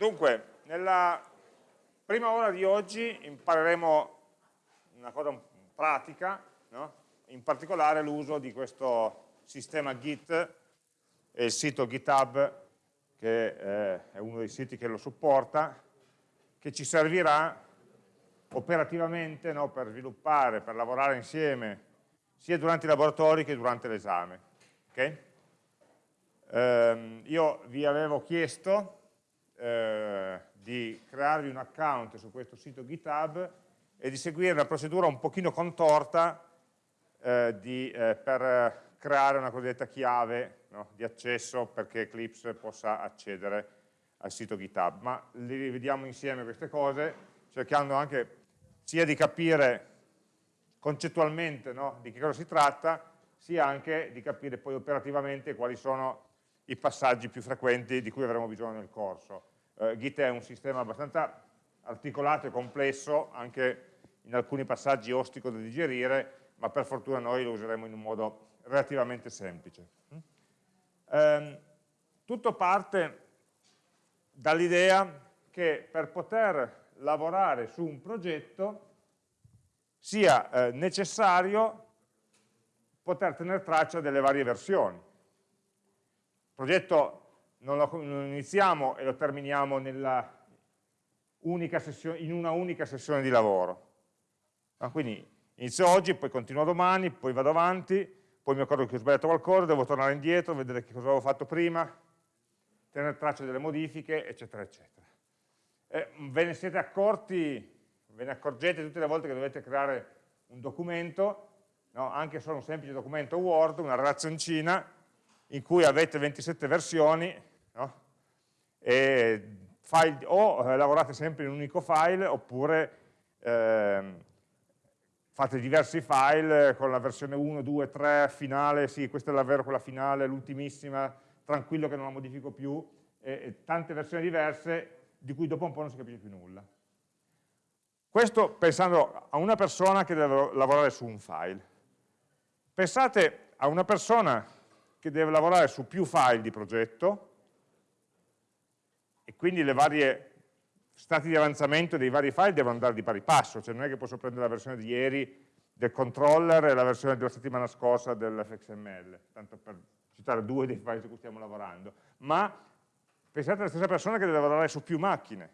Dunque, nella prima ora di oggi impareremo una cosa pratica, no? in particolare l'uso di questo sistema Git e il sito GitHub, che eh, è uno dei siti che lo supporta, che ci servirà operativamente no? per sviluppare, per lavorare insieme, sia durante i laboratori che durante l'esame. Okay? Eh, io vi avevo chiesto eh, di crearvi un account su questo sito GitHub e di seguire una procedura un pochino contorta eh, di, eh, per creare una cosiddetta chiave no, di accesso perché Eclipse possa accedere al sito GitHub. Ma li rivediamo insieme queste cose, cercando anche sia di capire concettualmente no, di che cosa si tratta, sia anche di capire poi operativamente quali sono i passaggi più frequenti di cui avremo bisogno nel corso. Eh, Git è un sistema abbastanza articolato e complesso, anche in alcuni passaggi ostico da digerire, ma per fortuna noi lo useremo in un modo relativamente semplice. Eh, tutto parte dall'idea che per poter lavorare su un progetto sia eh, necessario poter tenere traccia delle varie versioni. Il progetto non lo, iniziamo e lo terminiamo sessione, in una unica sessione di lavoro. Ah, quindi inizio oggi, poi continuo domani, poi vado avanti, poi mi accorgo che ho sbagliato qualcosa, devo tornare indietro, vedere che cosa avevo fatto prima, tenere traccia delle modifiche, eccetera, eccetera. Eh, ve ne siete accorti, ve ne accorgete tutte le volte che dovete creare un documento, no? anche solo un semplice documento Word, una relazioncina, in cui avete 27 versioni, no? file, o eh, lavorate sempre in un unico file oppure eh, fate diversi file con la versione 1, 2, 3, finale, sì, questa è davvero quella finale, l'ultimissima, tranquillo che non la modifico più, e, e tante versioni diverse di cui dopo un po' non si capisce più nulla. Questo pensando a una persona che deve lavorare su un file. Pensate a una persona che deve lavorare su più file di progetto, e quindi le varie stati di avanzamento dei vari file devono andare di pari passo, cioè non è che posso prendere la versione di ieri del controller e la versione della settimana scorsa dell'fxml, tanto per citare due dei file su cui stiamo lavorando, ma pensate alla stessa persona che deve lavorare su più macchine,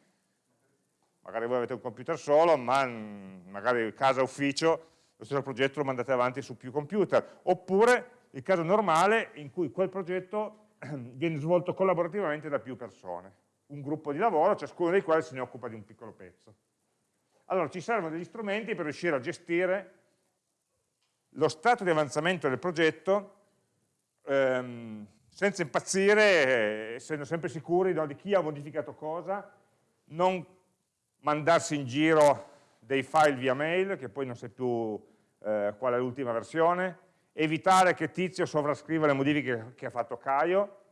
magari voi avete un computer solo, ma magari casa ufficio, lo stesso progetto lo mandate avanti su più computer, oppure il caso normale in cui quel progetto viene svolto collaborativamente da più persone un gruppo di lavoro, ciascuno dei quali se ne occupa di un piccolo pezzo. Allora ci servono degli strumenti per riuscire a gestire lo stato di avanzamento del progetto ehm, senza impazzire, essendo sempre sicuri no, di chi ha modificato cosa, non mandarsi in giro dei file via mail, che poi non sai più eh, qual è l'ultima versione, evitare che Tizio sovrascriva le modifiche che ha fatto Caio,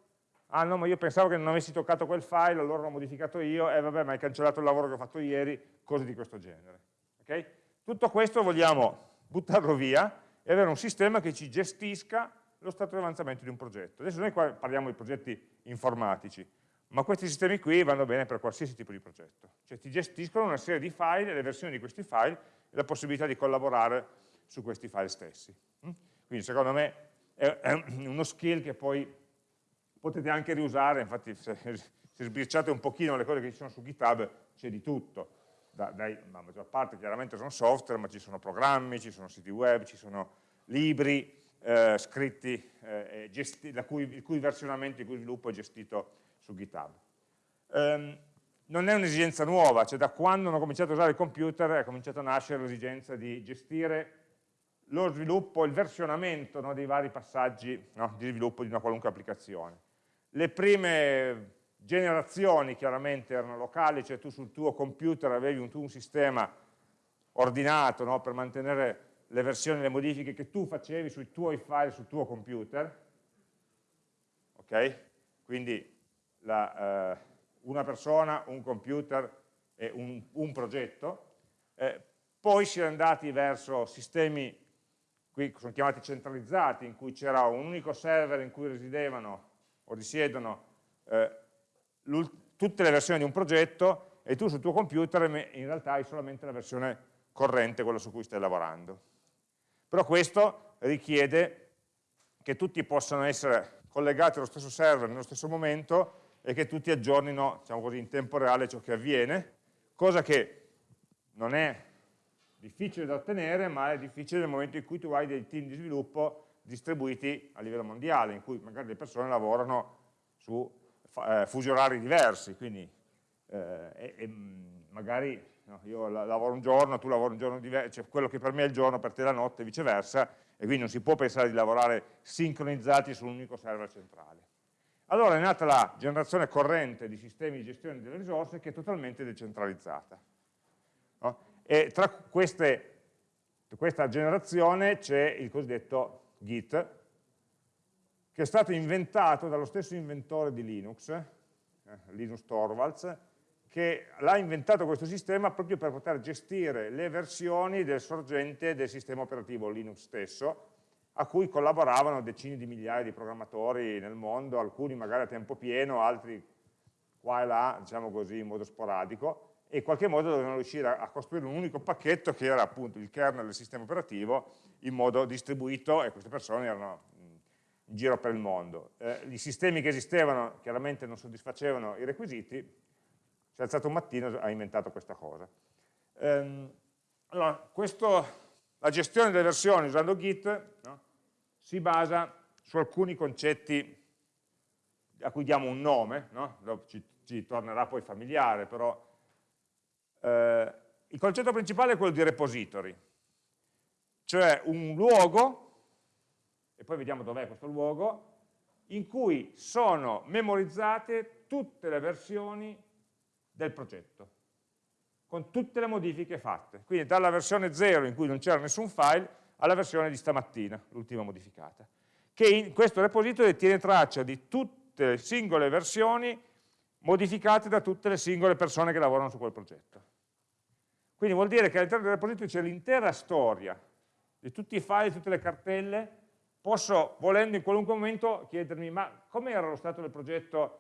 ah no ma io pensavo che non avessi toccato quel file, allora l'ho modificato io, e eh, vabbè ma hai cancellato il lavoro che ho fatto ieri, cose di questo genere. Okay? Tutto questo vogliamo buttarlo via e avere un sistema che ci gestisca lo stato di avanzamento di un progetto. Adesso noi qua parliamo di progetti informatici, ma questi sistemi qui vanno bene per qualsiasi tipo di progetto. Cioè ti gestiscono una serie di file le versioni di questi file e la possibilità di collaborare su questi file stessi. Mm? Quindi secondo me è uno skill che poi potete anche riusare, infatti se, se sbirciate un pochino le cose che ci sono su GitHub c'è di tutto, da, dai, la maggior parte chiaramente sono software, ma ci sono programmi, ci sono siti web, ci sono libri eh, scritti, eh, cui, il cui versionamento, il cui sviluppo è gestito su GitHub. Um, non è un'esigenza nuova, cioè da quando hanno cominciato a usare il computer è cominciata a nascere l'esigenza di gestire lo sviluppo, il versionamento no, dei vari passaggi no, di sviluppo di una qualunque applicazione. Le prime generazioni chiaramente erano locali, cioè tu sul tuo computer avevi un, un sistema ordinato no, per mantenere le versioni, le modifiche che tu facevi sui tuoi file sul tuo computer, ok? Quindi la, eh, una persona, un computer e un, un progetto, eh, poi si è andati verso sistemi, qui sono chiamati centralizzati, in cui c'era un unico server in cui residevano o risiedono eh, tutte le versioni di un progetto e tu sul tuo computer in realtà hai solamente la versione corrente, quella su cui stai lavorando. Però questo richiede che tutti possano essere collegati allo stesso server nello stesso momento e che tutti aggiornino diciamo così, in tempo reale ciò che avviene, cosa che non è difficile da ottenere, ma è difficile nel momento in cui tu hai dei team di sviluppo distribuiti a livello mondiale, in cui magari le persone lavorano su eh, fusi orari diversi, quindi eh, e, e magari no, io lavoro un giorno, tu lavori un giorno diverso, cioè quello che per me è il giorno, per te è la notte e viceversa, e quindi non si può pensare di lavorare sincronizzati su un unico server centrale. Allora è nata la generazione corrente di sistemi di gestione delle risorse che è totalmente decentralizzata. No? E tra queste, questa generazione c'è il cosiddetto Git, che è stato inventato dallo stesso inventore di Linux, eh, Linus Torvalds, che l'ha inventato questo sistema proprio per poter gestire le versioni del sorgente del sistema operativo Linux stesso, a cui collaboravano decine di migliaia di programmatori nel mondo, alcuni magari a tempo pieno, altri qua e là, diciamo così, in modo sporadico, e in qualche modo dovevano riuscire a costruire un unico pacchetto che era appunto il kernel del sistema operativo in modo distribuito e queste persone erano in giro per il mondo. Eh, I sistemi che esistevano chiaramente non soddisfacevano i requisiti, si è alzato un mattino e ha inventato questa cosa. Ehm, allora, questo, la gestione delle versioni usando Git no, si basa su alcuni concetti a cui diamo un nome, no? ci, ci, tornerà poi familiare, però eh, il concetto principale è quello di repository, cioè un luogo e poi vediamo dov'è questo luogo, in cui sono memorizzate tutte le versioni del progetto, con tutte le modifiche fatte. Quindi dalla versione 0 in cui non c'era nessun file, alla versione di stamattina, l'ultima modificata, che in questo repository tiene traccia di tutte le singole versioni modificate da tutte le singole persone che lavorano su quel progetto. Quindi vuol dire che all'interno del repository c'è l'intera storia di tutti i file, tutte le cartelle posso, volendo in qualunque momento, chiedermi ma come era lo stato del progetto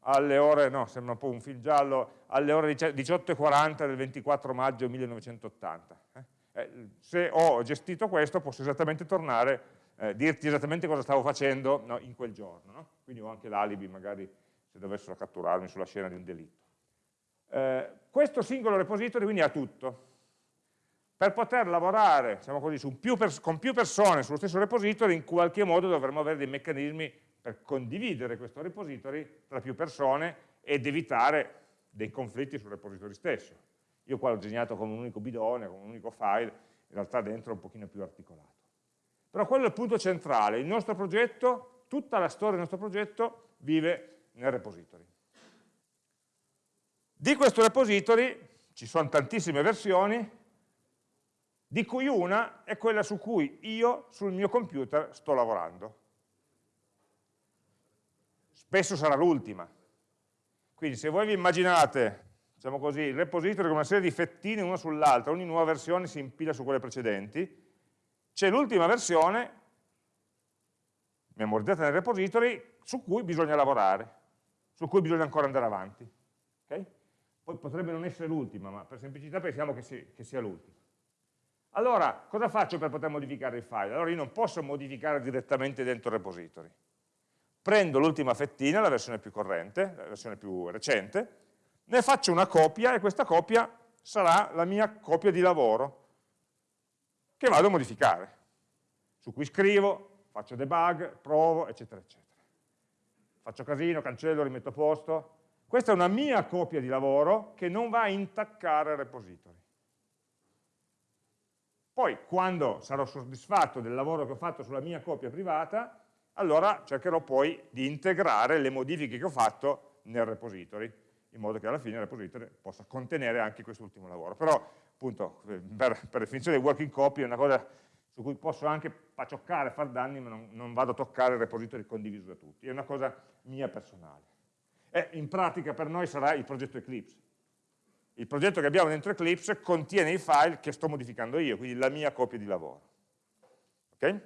alle ore, no, sembra un po' un film giallo, alle ore 18.40 del 24 maggio 1980. Eh? Eh, se ho gestito questo posso esattamente tornare, eh, dirti esattamente cosa stavo facendo no, in quel giorno. No? Quindi ho anche l'alibi magari se dovessero catturarmi sulla scena di un delitto. Eh, questo singolo repository quindi ha tutto, per poter lavorare diciamo così, più con più persone sullo stesso repository in qualche modo dovremmo avere dei meccanismi per condividere questo repository tra più persone ed evitare dei conflitti sul repository stesso. Io qua l'ho disegnato come un unico bidone, come un unico file, in realtà dentro è un pochino più articolato. Però quello è il punto centrale, il nostro progetto, tutta la storia del nostro progetto vive nel repository. Di questo repository ci sono tantissime versioni, di cui una è quella su cui io sul mio computer sto lavorando. Spesso sarà l'ultima. Quindi se voi vi immaginate, diciamo così, il repository con una serie di fettine una sull'altra, ogni nuova versione si impila su quelle precedenti, c'è l'ultima versione memorizzata nel repository su cui bisogna lavorare, su cui bisogna ancora andare avanti. Poi potrebbe non essere l'ultima, ma per semplicità pensiamo che, si, che sia l'ultima. Allora, cosa faccio per poter modificare il file? Allora io non posso modificare direttamente dentro il repository. Prendo l'ultima fettina, la versione più corrente, la versione più recente, ne faccio una copia e questa copia sarà la mia copia di lavoro che vado a modificare, su cui scrivo, faccio debug, provo, eccetera, eccetera. Faccio casino, cancello, rimetto a posto. Questa è una mia copia di lavoro che non va a intaccare il repository. Poi, quando sarò soddisfatto del lavoro che ho fatto sulla mia copia privata, allora cercherò poi di integrare le modifiche che ho fatto nel repository, in modo che alla fine il repository possa contenere anche quest'ultimo lavoro. Però, appunto, per, per definizione working copy è una cosa su cui posso anche pacioccare, far danni, ma non, non vado a toccare il repository condiviso da tutti. È una cosa mia personale. E in pratica per noi sarà il progetto Eclipse il progetto che abbiamo dentro Eclipse contiene i file che sto modificando io, quindi la mia copia di lavoro. Okay?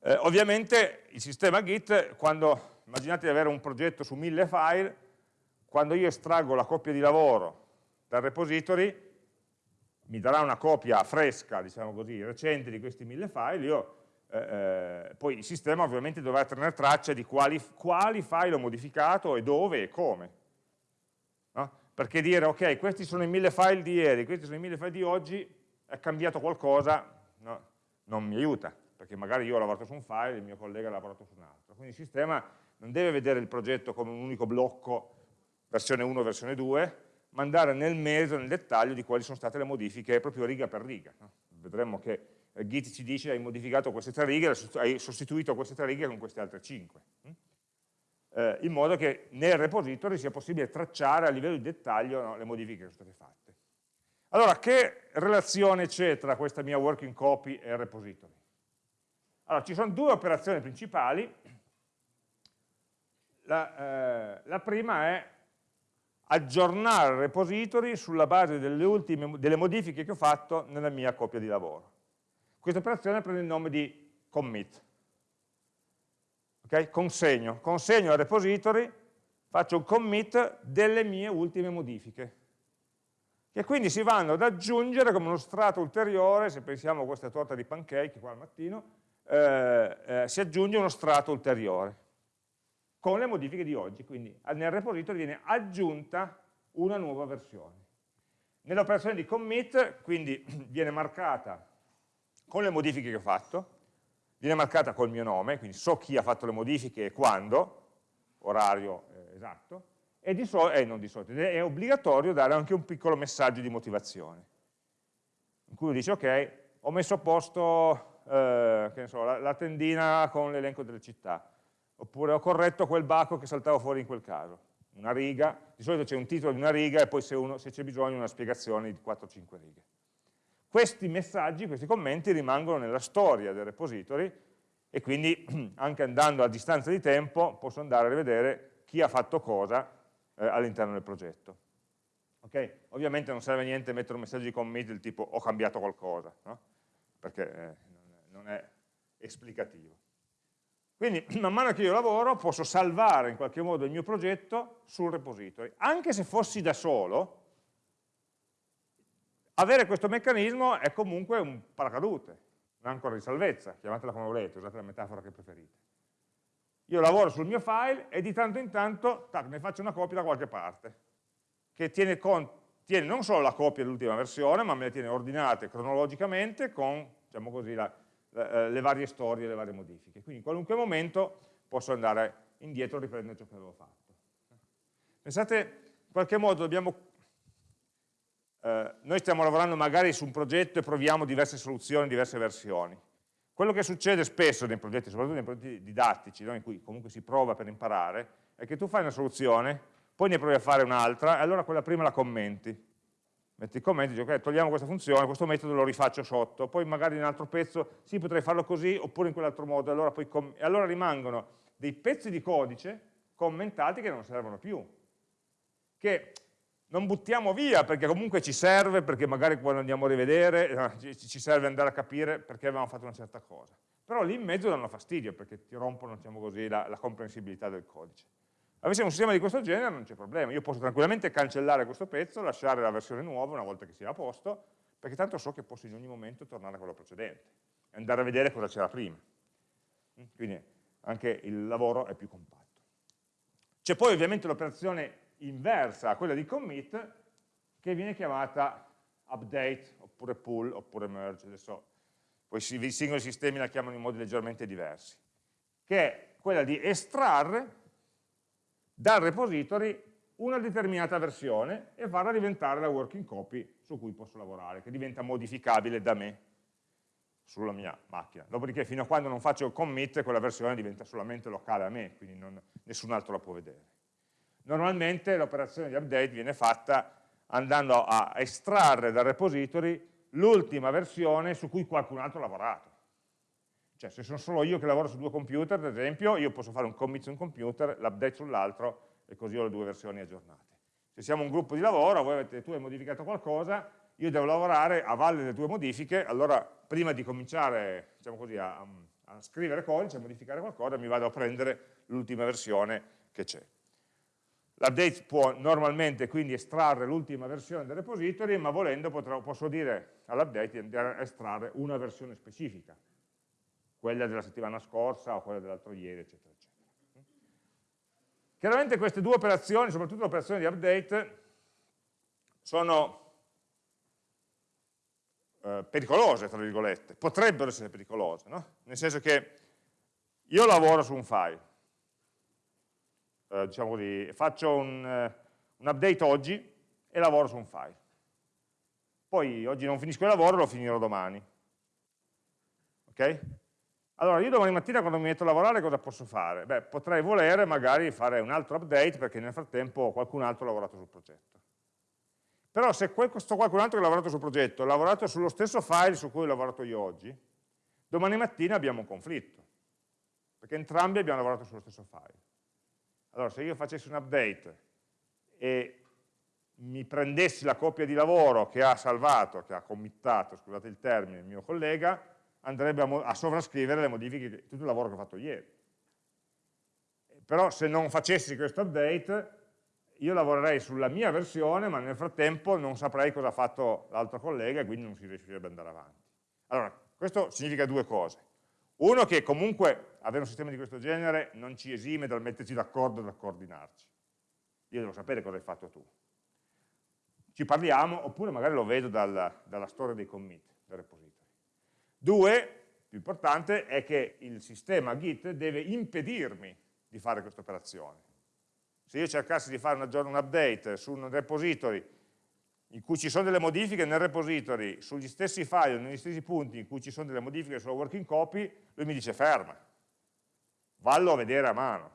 Eh, ovviamente il sistema Git, quando immaginate di avere un progetto su mille file, quando io estraggo la copia di lavoro dal repository, mi darà una copia fresca, diciamo così, recente di questi mille file, io, eh, eh, poi il sistema ovviamente dovrà tenere traccia di quali, quali file ho modificato e dove e come. No? Perché dire, ok, questi sono i mille file di ieri, questi sono i mille file di oggi, è cambiato qualcosa, no? non mi aiuta, perché magari io ho lavorato su un file e il mio collega ha lavorato su un altro. Quindi il sistema non deve vedere il progetto come un unico blocco, versione 1, versione 2, ma andare nel merito, nel dettaglio di quali sono state le modifiche proprio riga per riga. No? Vedremo che Git ci dice hai modificato queste tre righe, hai sostituito queste tre righe con queste altre cinque. Hm? Eh, in modo che nel repository sia possibile tracciare a livello di dettaglio no, le modifiche che sono state fatte. Allora, che relazione c'è tra questa mia working copy e il repository? Allora, ci sono due operazioni principali. La, eh, la prima è aggiornare il repository sulla base delle, ultime, delle modifiche che ho fatto nella mia copia di lavoro. Questa operazione prende il nome di commit. Okay? Consegno, consegno al repository, faccio un commit delle mie ultime modifiche, che quindi si vanno ad aggiungere come uno strato ulteriore, se pensiamo a questa torta di pancake qua al mattino, eh, eh, si aggiunge uno strato ulteriore con le modifiche di oggi, quindi nel repository viene aggiunta una nuova versione. Nell'operazione di commit, quindi viene marcata con le modifiche che ho fatto, viene marcata col mio nome, quindi so chi ha fatto le modifiche e quando, orario eh, esatto, e di solito, eh, non di solito, è obbligatorio dare anche un piccolo messaggio di motivazione, in cui dice ok, ho messo a posto eh, so, la, la tendina con l'elenco delle città, oppure ho corretto quel baco che saltava fuori in quel caso, una riga, di solito c'è un titolo di una riga e poi se, se c'è bisogno una spiegazione di 4-5 righe. Questi messaggi, questi commenti rimangono nella storia del repository e quindi anche andando a distanza di tempo posso andare a rivedere chi ha fatto cosa eh, all'interno del progetto. Okay? Ovviamente non serve a niente mettere un messaggio di commit del tipo ho cambiato qualcosa, no? perché eh, non è esplicativo. Quindi man mano che io lavoro posso salvare in qualche modo il mio progetto sul repository. Anche se fossi da solo, avere questo meccanismo è comunque un paracadute, un'ancora di salvezza, chiamatela come volete, usate la metafora che preferite. Io lavoro sul mio file e di tanto in tanto tac, ne faccio una copia da qualche parte, che tiene, con, tiene non solo la copia dell'ultima versione, ma me le tiene ordinate cronologicamente con diciamo così, la, eh, le varie storie, le varie modifiche. Quindi in qualunque momento posso andare indietro e riprendere ciò che avevo fatto. Pensate, in qualche modo dobbiamo... Eh, noi stiamo lavorando magari su un progetto e proviamo diverse soluzioni, diverse versioni. Quello che succede spesso nei progetti, soprattutto nei progetti didattici, no, in cui comunque si prova per imparare, è che tu fai una soluzione, poi ne provi a fare un'altra, e allora quella prima la commenti metti il commento, dici ok, togliamo questa funzione, questo metodo lo rifaccio sotto, poi magari in un altro pezzo, sì potrei farlo così oppure in quell'altro modo, allora poi e allora rimangono dei pezzi di codice commentati che non servono più, che non buttiamo via perché comunque ci serve, perché magari quando andiamo a rivedere eh, ci serve andare a capire perché avevamo fatto una certa cosa. Però lì in mezzo danno fastidio perché ti rompono, diciamo così, la, la comprensibilità del codice. Avessimo un sistema di questo genere non c'è problema, io posso tranquillamente cancellare questo pezzo, lasciare la versione nuova una volta che sia a posto, perché tanto so che posso in ogni momento tornare a quello precedente e andare a vedere cosa c'era prima. Mm? Quindi anche il lavoro è più compatto. C'è poi ovviamente l'operazione inversa a quella di commit, che viene chiamata update, oppure pull, oppure merge, adesso poi i singoli sistemi la chiamano in modi leggermente diversi, che è quella di estrarre dal repository una determinata versione e farla diventare la working copy su cui posso lavorare, che diventa modificabile da me sulla mia macchina. Dopodiché fino a quando non faccio il commit quella versione diventa solamente locale a me, quindi non, nessun altro la può vedere. Normalmente l'operazione di update viene fatta andando a estrarre dal repository l'ultima versione su cui qualcun altro ha lavorato. Cioè se sono solo io che lavoro su due computer, ad esempio, io posso fare un commit su un computer, l'update sull'altro e così ho le due versioni aggiornate. Se siamo un gruppo di lavoro, voi avete, tu hai modificato qualcosa, io devo lavorare a valle delle tue modifiche, allora prima di cominciare diciamo così, a, a scrivere codice, a modificare qualcosa, mi vado a prendere l'ultima versione che c'è. L'update può normalmente quindi estrarre l'ultima versione del repository, ma volendo potrò, posso dire all'update di andare a estrarre una versione specifica, quella della settimana scorsa o quella dell'altro ieri, eccetera, eccetera. Chiaramente queste due operazioni, soprattutto l'operazione di update, sono eh, pericolose, tra virgolette, potrebbero essere pericolose, no? nel senso che io lavoro su un file, eh, diciamo così, faccio un, eh, un update oggi e lavoro su un file. Poi oggi non finisco il lavoro, lo finirò domani. Ok? Allora, io domani mattina quando mi metto a lavorare cosa posso fare? Beh, potrei volere magari fare un altro update perché nel frattempo qualcun altro ha lavorato sul progetto. Però se questo qualcun altro che ha lavorato sul progetto ha lavorato sullo stesso file su cui ho lavorato io oggi, domani mattina abbiamo un conflitto, perché entrambi abbiamo lavorato sullo stesso file. Allora se io facessi un update e mi prendessi la copia di lavoro che ha salvato, che ha committato, scusate il termine, il mio collega, andrebbe a, a sovrascrivere le modifiche di tutto il lavoro che ho fatto ieri. Però se non facessi questo update, io lavorerei sulla mia versione, ma nel frattempo non saprei cosa ha fatto l'altro collega e quindi non si riuscirebbe ad andare avanti. Allora, questo significa due cose. Uno, che comunque avere un sistema di questo genere non ci esime dal metterci d'accordo e dal coordinarci. Io devo sapere cosa hai fatto tu. Ci parliamo, oppure magari lo vedo dalla, dalla storia dei commit, del repository. Due, più importante, è che il sistema Git deve impedirmi di fare questa operazione se io cercassi di fare un update su un repository in cui ci sono delle modifiche nel repository sugli stessi file, negli stessi punti in cui ci sono delle modifiche sulla working copy, lui mi dice ferma, vallo a vedere a mano.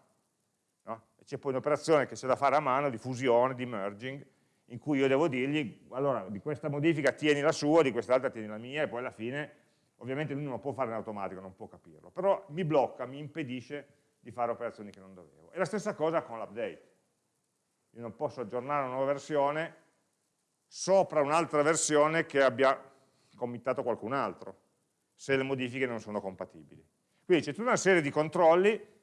No? C'è poi un'operazione che c'è da fare a mano di fusione, di merging, in cui io devo dirgli, allora di questa modifica tieni la sua, di quest'altra tieni la mia, e poi alla fine, ovviamente lui non lo può fare in automatico, non può capirlo, però mi blocca, mi impedisce di fare operazioni che non dovevo. E la stessa cosa con l'update. Io non posso aggiornare una nuova versione sopra un'altra versione che abbia committato qualcun altro, se le modifiche non sono compatibili. Quindi c'è tutta una serie di controlli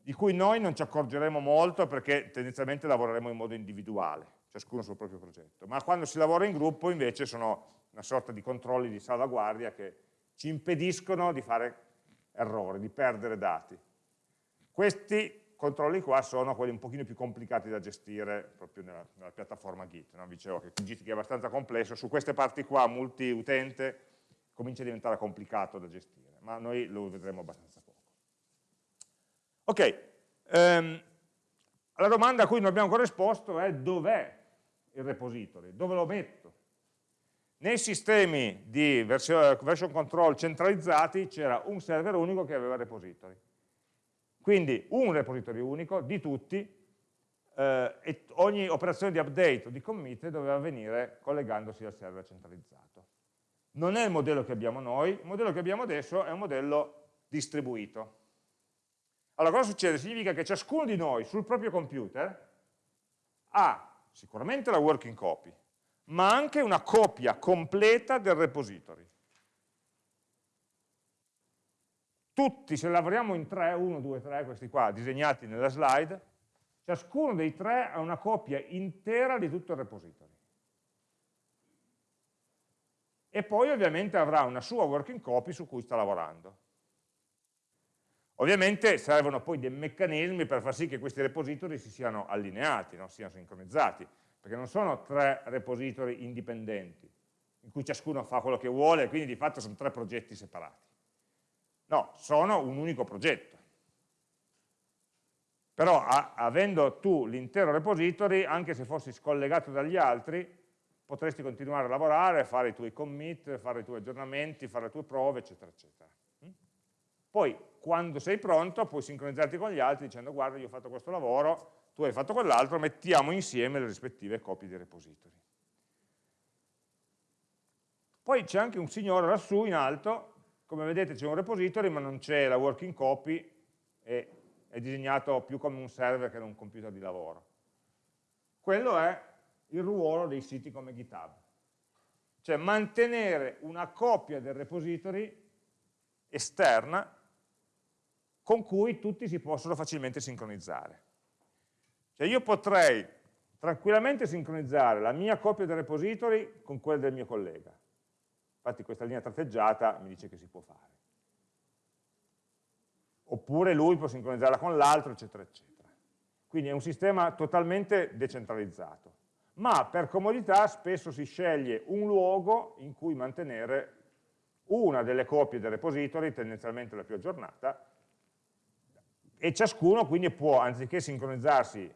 di cui noi non ci accorgeremo molto perché tendenzialmente lavoreremo in modo individuale, ciascuno sul proprio progetto, ma quando si lavora in gruppo invece sono una sorta di controlli di salvaguardia che ci impediscono di fare errori, di perdere dati. Questi controlli qua sono quelli un pochino più complicati da gestire proprio nella, nella piattaforma Git. No? Dicevo che Git è abbastanza complesso, su queste parti qua multi-utente comincia a diventare complicato da gestire, ma noi lo vedremo abbastanza poco. Ok, um, la domanda a cui non abbiamo ancora risposto è dov'è il repository, dove lo metto? Nei sistemi di version, version control centralizzati c'era un server unico che aveva repository quindi un repository unico di tutti eh, e ogni operazione di update o di commit doveva avvenire collegandosi al server centralizzato. Non è il modello che abbiamo noi, il modello che abbiamo adesso è un modello distribuito. Allora cosa succede? Significa che ciascuno di noi sul proprio computer ha sicuramente la working copy, ma anche una copia completa del repository. Tutti, se lavoriamo in tre, uno, due, tre, questi qua, disegnati nella slide, ciascuno dei tre ha una copia intera di tutto il repository. E poi ovviamente avrà una sua working copy su cui sta lavorando. Ovviamente servono poi dei meccanismi per far sì che questi repository si siano allineati, no? siano sincronizzati, perché non sono tre repository indipendenti, in cui ciascuno fa quello che vuole, quindi di fatto sono tre progetti separati. No, sono un unico progetto. Però a, avendo tu l'intero repository, anche se fossi scollegato dagli altri, potresti continuare a lavorare, fare i tuoi commit, fare i tuoi aggiornamenti, fare le tue prove, eccetera, eccetera. Mm? Poi, quando sei pronto, puoi sincronizzarti con gli altri dicendo guarda, io ho fatto questo lavoro, tu hai fatto quell'altro, mettiamo insieme le rispettive copie di repository. Poi c'è anche un signore lassù in alto come vedete c'è un repository ma non c'è la working copy e è disegnato più come un server che non un computer di lavoro. Quello è il ruolo dei siti come GitHub, cioè mantenere una copia del repository esterna con cui tutti si possono facilmente sincronizzare. Cioè io potrei tranquillamente sincronizzare la mia copia del repository con quella del mio collega. Infatti questa linea tratteggiata mi dice che si può fare. Oppure lui può sincronizzarla con l'altro, eccetera, eccetera. Quindi è un sistema totalmente decentralizzato. Ma per comodità spesso si sceglie un luogo in cui mantenere una delle copie del repository, tendenzialmente la più aggiornata, e ciascuno quindi può, anziché sincronizzarsi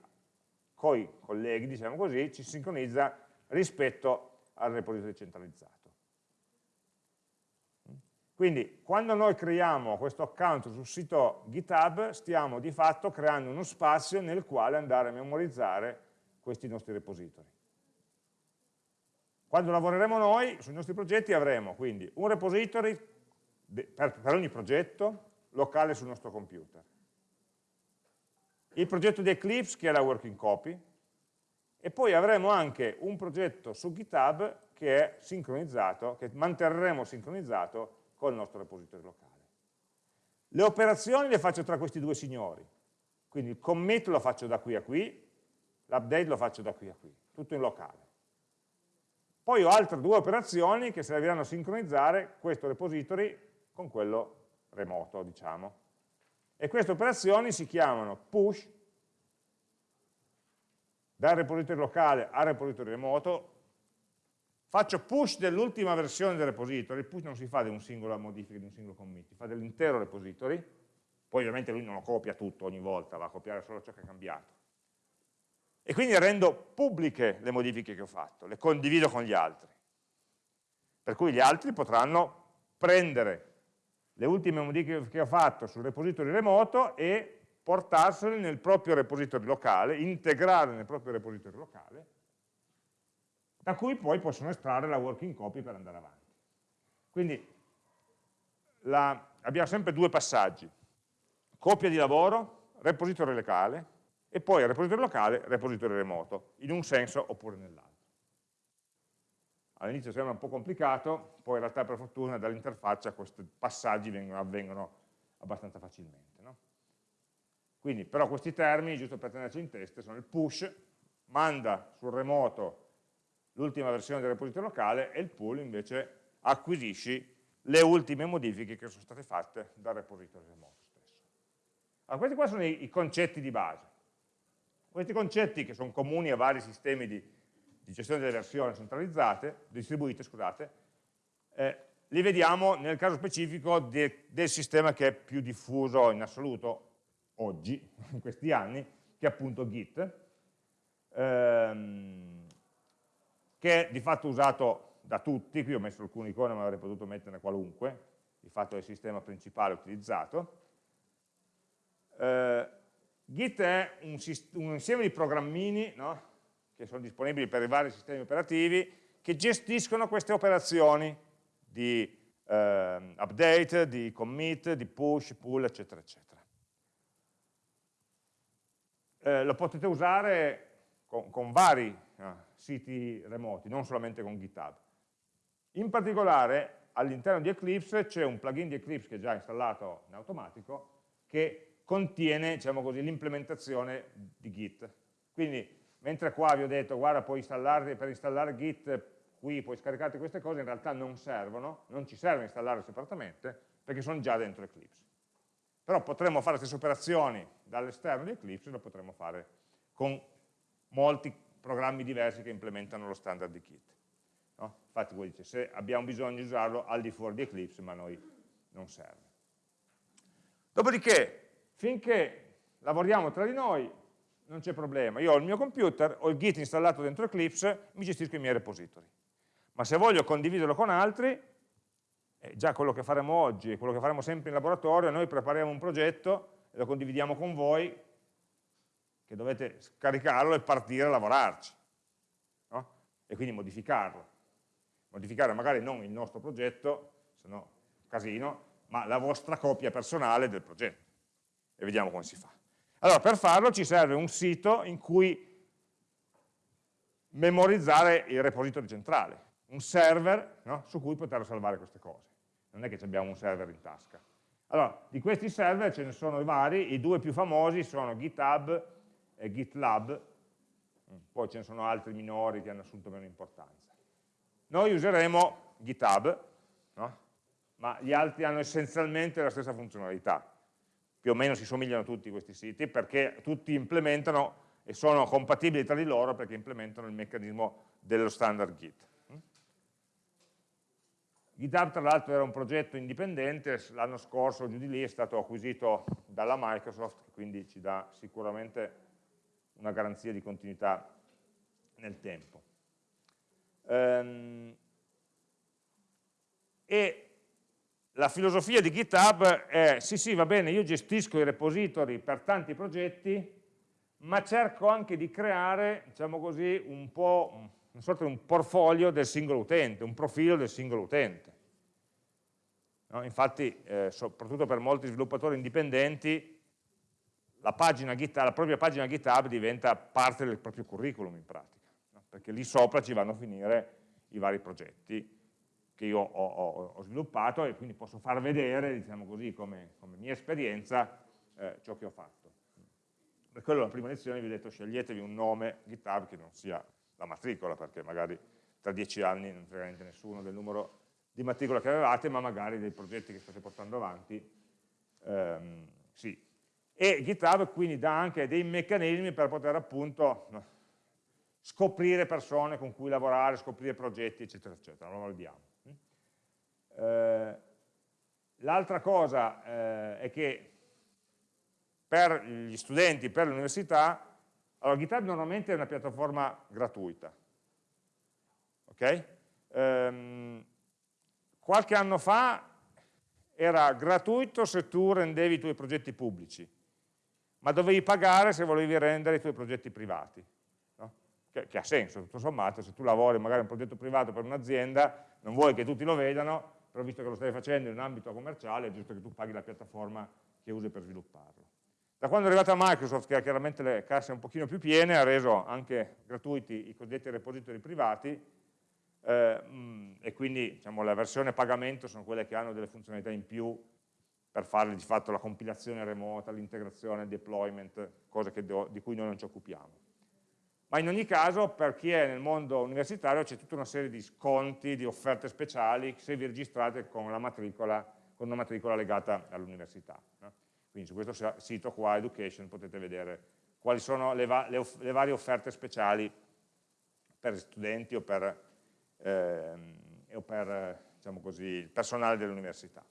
con i colleghi, diciamo così, ci sincronizza rispetto al repository centralizzato. Quindi quando noi creiamo questo account sul sito GitHub stiamo di fatto creando uno spazio nel quale andare a memorizzare questi nostri repository. Quando lavoreremo noi sui nostri progetti avremo quindi un repository per, per ogni progetto locale sul nostro computer il progetto di Eclipse che è la working copy e poi avremo anche un progetto su GitHub che è sincronizzato, che manterremo sincronizzato col nostro repository locale. Le operazioni le faccio tra questi due signori, quindi il commit lo faccio da qui a qui, l'update lo faccio da qui a qui, tutto in locale. Poi ho altre due operazioni che serviranno a sincronizzare questo repository con quello remoto, diciamo. E queste operazioni si chiamano push dal repository locale al repository remoto, faccio push dell'ultima versione del repository, il push non si fa di un singolo modifica, di un singolo commit, si fa dell'intero repository, poi ovviamente lui non lo copia tutto ogni volta, va a copiare solo ciò che è cambiato. E quindi rendo pubbliche le modifiche che ho fatto, le condivido con gli altri. Per cui gli altri potranno prendere le ultime modifiche che ho fatto sul repository remoto e portarsele nel proprio repository locale, integrarle nel proprio repository locale, da cui poi possono estrarre la working copy per andare avanti. Quindi la, abbiamo sempre due passaggi, copia di lavoro, repository locale, e poi repository locale, repository remoto, in un senso oppure nell'altro all'inizio sembra un po' complicato, poi in realtà per fortuna dall'interfaccia questi passaggi vengono, avvengono abbastanza facilmente. No? Quindi però questi termini, giusto per tenerci in testa, sono il push, manda sul remoto l'ultima versione del repository locale e il pull invece acquisisci le ultime modifiche che sono state fatte dal repository remoto stesso. Allora, questi qua sono i, i concetti di base. Questi concetti che sono comuni a vari sistemi di, di gestione delle versioni centralizzate, distribuite, scusate, eh, li vediamo nel caso specifico de, del sistema che è più diffuso in assoluto oggi, in questi anni, che è appunto Git, ehm, che è di fatto usato da tutti, qui ho messo alcune icone ma avrei potuto metterne qualunque, di fatto è il sistema principale utilizzato. Eh, Git è un, un, insieme di programmini no? che sono disponibili per i vari sistemi operativi, che gestiscono queste operazioni di eh, update, di commit, di push, pull, eccetera, eccetera. Eh, lo potete usare con, con vari eh, siti remoti, non solamente con GitHub. In particolare all'interno di Eclipse c'è un plugin di Eclipse che è già installato in automatico che contiene diciamo l'implementazione di Git. Quindi mentre qua vi ho detto guarda puoi installare, per installare Git qui puoi scaricarti queste cose, in realtà non servono, non ci serve installare separatamente perché sono già dentro Eclipse. Però potremmo fare le stesse operazioni dall'esterno di Eclipse lo potremmo fare con molti programmi diversi che implementano lo standard di Git. No? Infatti voi dite, se abbiamo bisogno di usarlo al di fuori di Eclipse, ma a noi non serve. Dopodiché, finché lavoriamo tra di noi, non c'è problema, io ho il mio computer, ho il Git installato dentro Eclipse, mi gestisco i miei repository. Ma se voglio condividerlo con altri, è già quello che faremo oggi, quello che faremo sempre in laboratorio, noi prepariamo un progetto e lo condividiamo con voi, che dovete scaricarlo e partire a lavorarci, no? e quindi modificarlo. Modificare magari non il nostro progetto, se no casino, ma la vostra copia personale del progetto. E vediamo come si fa. Allora, per farlo ci serve un sito in cui memorizzare il repository centrale, un server no, su cui poter salvare queste cose. Non è che abbiamo un server in tasca. Allora, di questi server ce ne sono vari, i due più famosi sono GitHub e GitLab, poi ce ne sono altri minori che hanno assunto meno importanza. Noi useremo GitHub, no? ma gli altri hanno essenzialmente la stessa funzionalità. Più o meno si somigliano tutti questi siti perché tutti implementano e sono compatibili tra di loro perché implementano il meccanismo dello standard Git. GitHub tra l'altro era un progetto indipendente, l'anno scorso giù di lì è stato acquisito dalla Microsoft, quindi ci dà sicuramente una garanzia di continuità nel tempo. Ehm, e la filosofia di GitHub è, sì sì va bene, io gestisco i repository per tanti progetti, ma cerco anche di creare, diciamo così, un po' una sorta di un portfolio del singolo utente, un profilo del singolo utente. No? Infatti, eh, soprattutto per molti sviluppatori indipendenti, la, pagina GitHub, la propria pagina GitHub diventa parte del proprio curriculum in pratica, no? perché lì sopra ci vanno a finire i vari progetti che io ho, ho, ho sviluppato e quindi posso far vedere, diciamo così, come, come mia esperienza, eh, ciò che ho fatto. Per quello la prima lezione vi ho detto sceglietevi un nome GitHub che non sia la matricola, perché magari tra dieci anni non frega niente nessuno del numero di matricola che avevate, ma magari dei progetti che state portando avanti, ehm, sì. E GitHub quindi dà anche dei meccanismi per poter appunto scoprire persone con cui lavorare, scoprire progetti, eccetera, eccetera, lo vediamo. Eh, L'altra cosa eh, è che per gli studenti, per l'università, allora GitHub normalmente è una piattaforma gratuita, ok? Ehm, qualche anno fa era gratuito se tu rendevi i tuoi progetti pubblici, ma dovevi pagare se volevi rendere i tuoi progetti privati, no? che, che, ha senso, tutto sommato, se tu lavori magari un progetto privato per un'azienda, non vuoi che tutti lo vedano, però visto che lo stai facendo in un ambito commerciale è giusto che tu paghi la piattaforma che usi per svilupparlo. Da quando è arrivata Microsoft, che ha chiaramente le casse un pochino più piene, ha reso anche gratuiti i cosiddetti repository privati, eh, mm, e quindi diciamo, la versione pagamento sono quelle che hanno delle funzionalità in più per fare di fatto la compilazione remota, l'integrazione, il deployment, cose di cui noi non ci occupiamo ma in ogni caso per chi è nel mondo universitario c'è tutta una serie di sconti, di offerte speciali se vi registrate con, matricola, con una matricola legata all'università. No? Quindi su questo sito qua, Education, potete vedere quali sono le, va le, le varie offerte speciali per studenti o per, eh, o per diciamo così, il personale dell'università.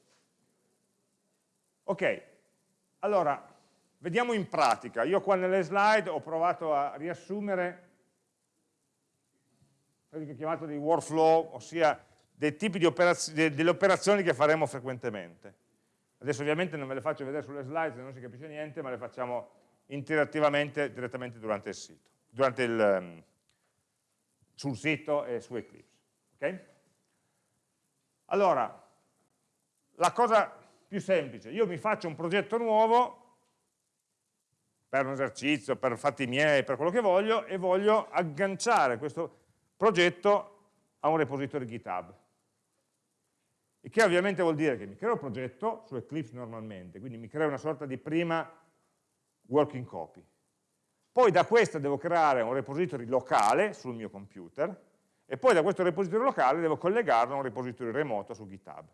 Ok, allora Vediamo in pratica, io qua nelle slide ho provato a riassumere quello che ho chiamato dei workflow, ossia dei tipi di operazioni, delle operazioni che faremo frequentemente. Adesso ovviamente non ve le faccio vedere sulle slide se non si capisce niente, ma le facciamo interattivamente direttamente durante il sito, durante il, ehm, sul sito e su Eclipse. Okay? Allora, la cosa più semplice, io mi faccio un progetto nuovo per un esercizio, per fatti miei, per quello che voglio, e voglio agganciare questo progetto a un repository GitHub. Il che ovviamente vuol dire che mi creo un progetto su Eclipse normalmente, quindi mi creo una sorta di prima working copy. Poi da questa devo creare un repository locale sul mio computer, e poi da questo repository locale devo collegarlo a un repository remoto su GitHub.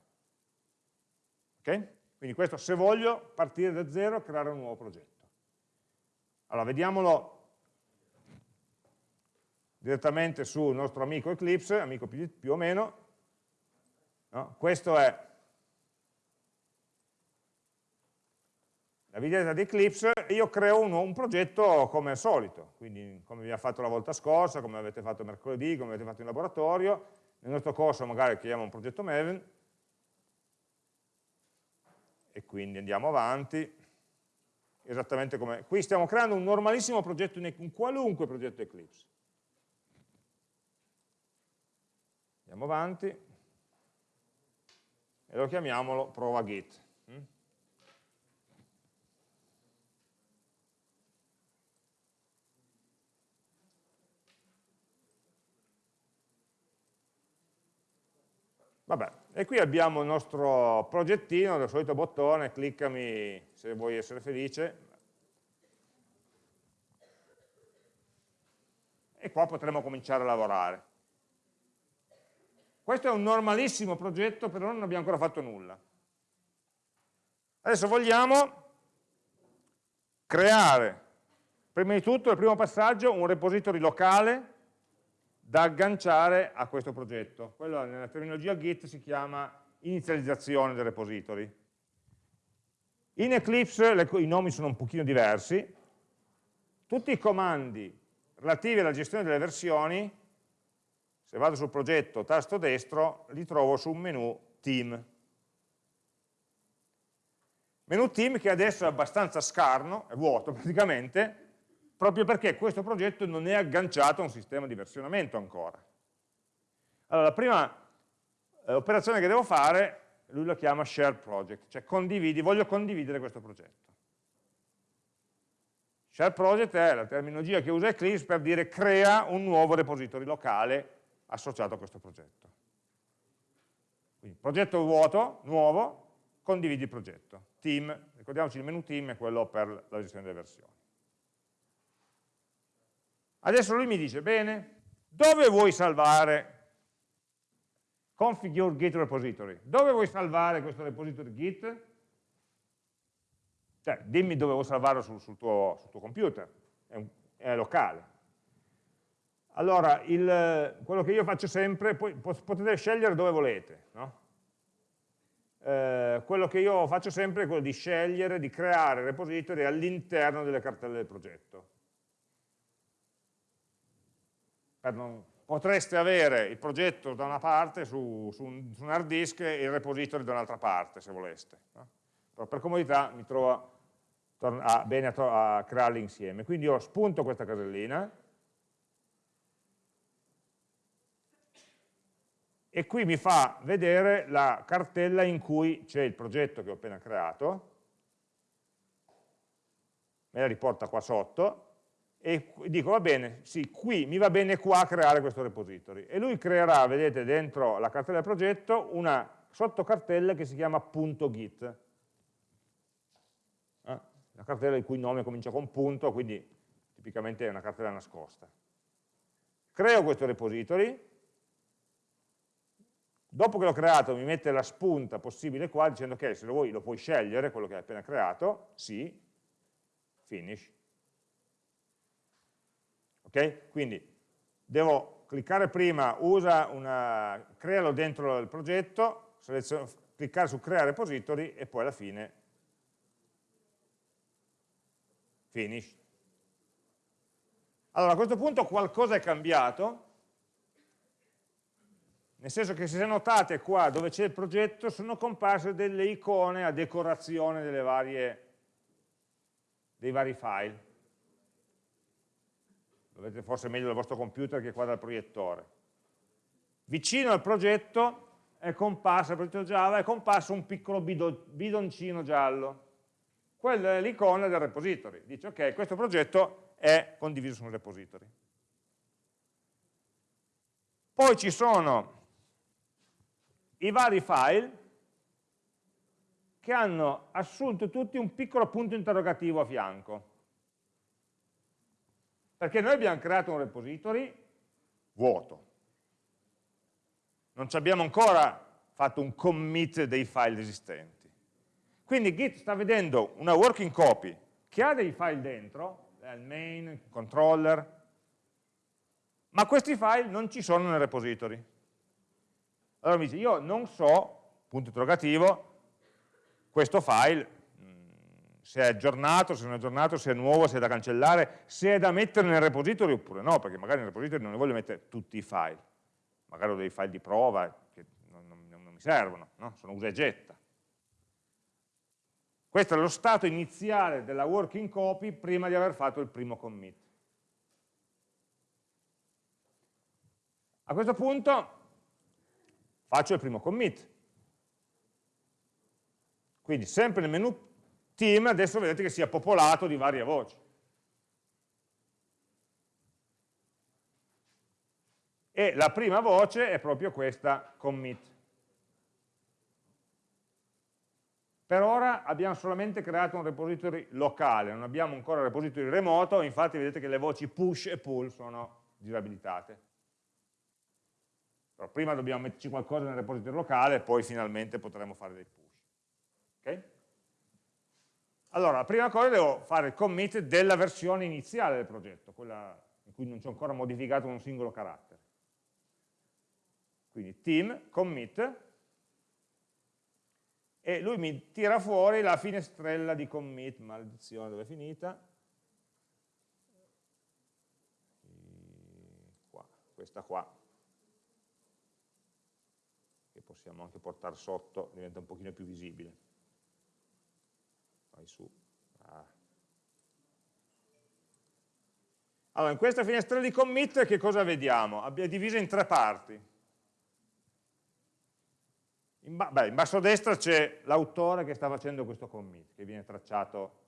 Ok? Quindi questo se voglio partire da zero e creare un nuovo progetto. Allora, vediamolo direttamente sul nostro amico Eclipse, amico più, più o meno. No? Questo è la videata di Eclipse e io creo un, un, progetto come al solito, quindi come abbiamo fatto la volta scorsa, come avete fatto mercoledì, come avete fatto in laboratorio. Nel nostro corso magari creiamo un progetto Maven e quindi andiamo avanti esattamente come... Qui stiamo creando un normalissimo progetto, un qualunque progetto Eclipse. Andiamo avanti e lo chiamiamolo prova git. Mm? Vabbè, e qui abbiamo il nostro progettino, il solito bottone, cliccami se vuoi essere felice. e qua potremo cominciare a lavorare. Questo è un normalissimo progetto, però non abbiamo ancora fatto nulla. Adesso vogliamo creare, prima di tutto, il primo passaggio, un repository locale da agganciare a questo progetto. Quello nella terminologia Git si chiama inizializzazione del repository. In Eclipse le, i nomi sono un pochino diversi, tutti i comandi relativi alla gestione delle versioni, se vado sul progetto tasto destro, li trovo su un menu Team. Menu Team che adesso è abbastanza scarno, è vuoto praticamente, proprio perché questo progetto non è agganciato a un sistema di versionamento ancora. Allora, la prima eh, operazione che devo fare lui lo chiama share project, cioè condividi, voglio condividere questo progetto. Share project è la terminologia che usa Eclipse per dire crea un nuovo repository locale associato a questo progetto. Quindi progetto vuoto, nuovo, condividi il progetto. Team, ricordiamoci il menu team è quello per la gestione delle versioni. Adesso lui mi dice, bene, dove vuoi salvare configure git repository. Dove vuoi salvare questo repository git? Cioè, dimmi dove vuoi salvarlo sul, sul, tuo, sul tuo, computer, è, un, è locale. Allora, il, quello che io faccio sempre, poi potete scegliere dove volete, no? eh, quello che io faccio sempre è quello di scegliere, di creare repository all'interno delle cartelle del progetto. Per non potreste avere il progetto da una parte su, su, un, su un, hard disk e il repository da un'altra parte, se voleste. No? Però per comodità mi trovo a, bene a, a crearli insieme. Quindi io spunto questa casellina e qui mi fa vedere la cartella in cui c'è il progetto che ho appena creato, me la riporta qua sotto, e dico va bene, sì, qui mi va bene qua creare questo repository e lui creerà, vedete dentro la cartella del progetto, una sottocartella che si chiama .git. Eh? la cartella il cui nome comincia con punto, quindi tipicamente è una cartella nascosta. Creo questo repository. Dopo che l'ho creato mi mette la spunta possibile qua dicendo che se lo vuoi lo puoi scegliere, quello che hai appena creato, sì, finish ok? Quindi devo cliccare prima, una, crealo dentro il progetto, cliccare su crea repository e poi alla fine finish. Allora a questo punto qualcosa è cambiato, nel senso che se notate qua dove c'è il progetto sono comparse delle icone a decorazione varie, dei vari file lo vedete forse meglio dal vostro computer che qua dal proiettore. Vicino al progetto è comparso, al progetto Java, è comparso un piccolo bidoncino giallo. Quella è l'icona del repository. Dice, ok, questo progetto è condiviso su un repository. Poi ci sono i vari file che hanno assunto tutti un piccolo punto interrogativo a fianco. Perché noi abbiamo creato un repository vuoto. Non ci abbiamo ancora fatto un commit dei file esistenti. Quindi Git sta vedendo una working copy che ha dei file dentro, il main, il controller, ma questi file non ci sono nel repository. Allora mi dice, io non so, punto interrogativo, questo file se è aggiornato, se non è aggiornato, se è nuovo, se è da cancellare, se è da mettere nel repository oppure no, perché magari nel repository non ne voglio mettere tutti i file, magari ho dei file di prova che non, non, non mi servono, no? sono usa e getta. Questo è lo stato iniziale della working copy prima di aver fatto il primo commit. A questo punto faccio il primo commit. Quindi sempre nel menu team adesso vedete che sia popolato di varie voci. E la prima voce è proprio questa commit. Per ora abbiamo solamente creato un repository locale, non abbiamo ancora un repository remoto, infatti vedete che le voci push e pull sono disabilitate. Però prima dobbiamo metterci qualcosa nel repository locale, poi finalmente potremo fare dei push. Okay? Allora, la prima cosa devo fare il commit della versione iniziale del progetto, quella in cui non c'è ancora modificato un singolo carattere. Quindi team, commit, e lui mi tira fuori la finestrella di commit, maledizione, dove è finita? Qua, questa qua, che possiamo anche portare sotto, diventa un pochino più visibile vai su. Ah. Allora, in questa finestra di commit che cosa vediamo? Abbiamo diviso in tre parti. In, ba beh, in basso a destra c'è l'autore che sta facendo questo commit, che viene tracciato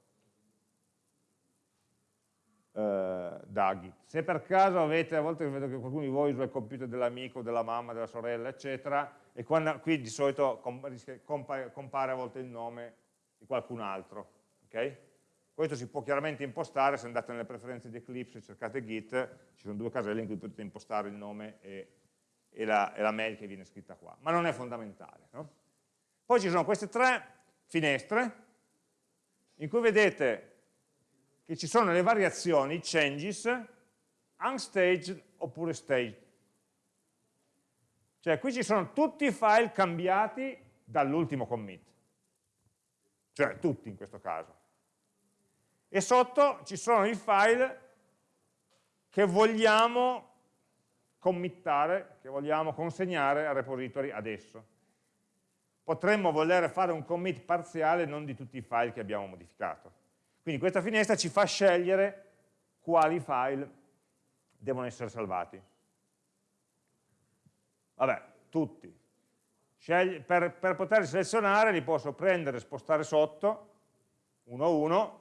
eh, da Git. Se per caso avete, a volte vedo che qualcuno di voi usa il computer dell'amico, della mamma, della sorella, eccetera, e quando, qui di solito compare, compare a volte il nome di qualcun altro. Okay? Questo si può chiaramente impostare, se andate nelle preferenze di Eclipse e cercate Git, ci sono due caselle in cui potete impostare il nome e, e, la, e la, mail che viene scritta qua, ma non è fondamentale. No? Poi ci sono queste tre finestre in cui vedete che ci sono le variazioni, changes, unstaged oppure staged. Cioè qui ci sono tutti i file cambiati dall'ultimo commit cioè tutti in questo caso. E sotto ci sono i file che vogliamo committare, che vogliamo consegnare al repository adesso. Potremmo voler fare un commit parziale non di tutti i file che abbiamo modificato. Quindi questa finestra ci fa scegliere quali file devono essere salvati. Vabbè, tutti per, per poter selezionare li posso prendere e spostare sotto, uno a uno,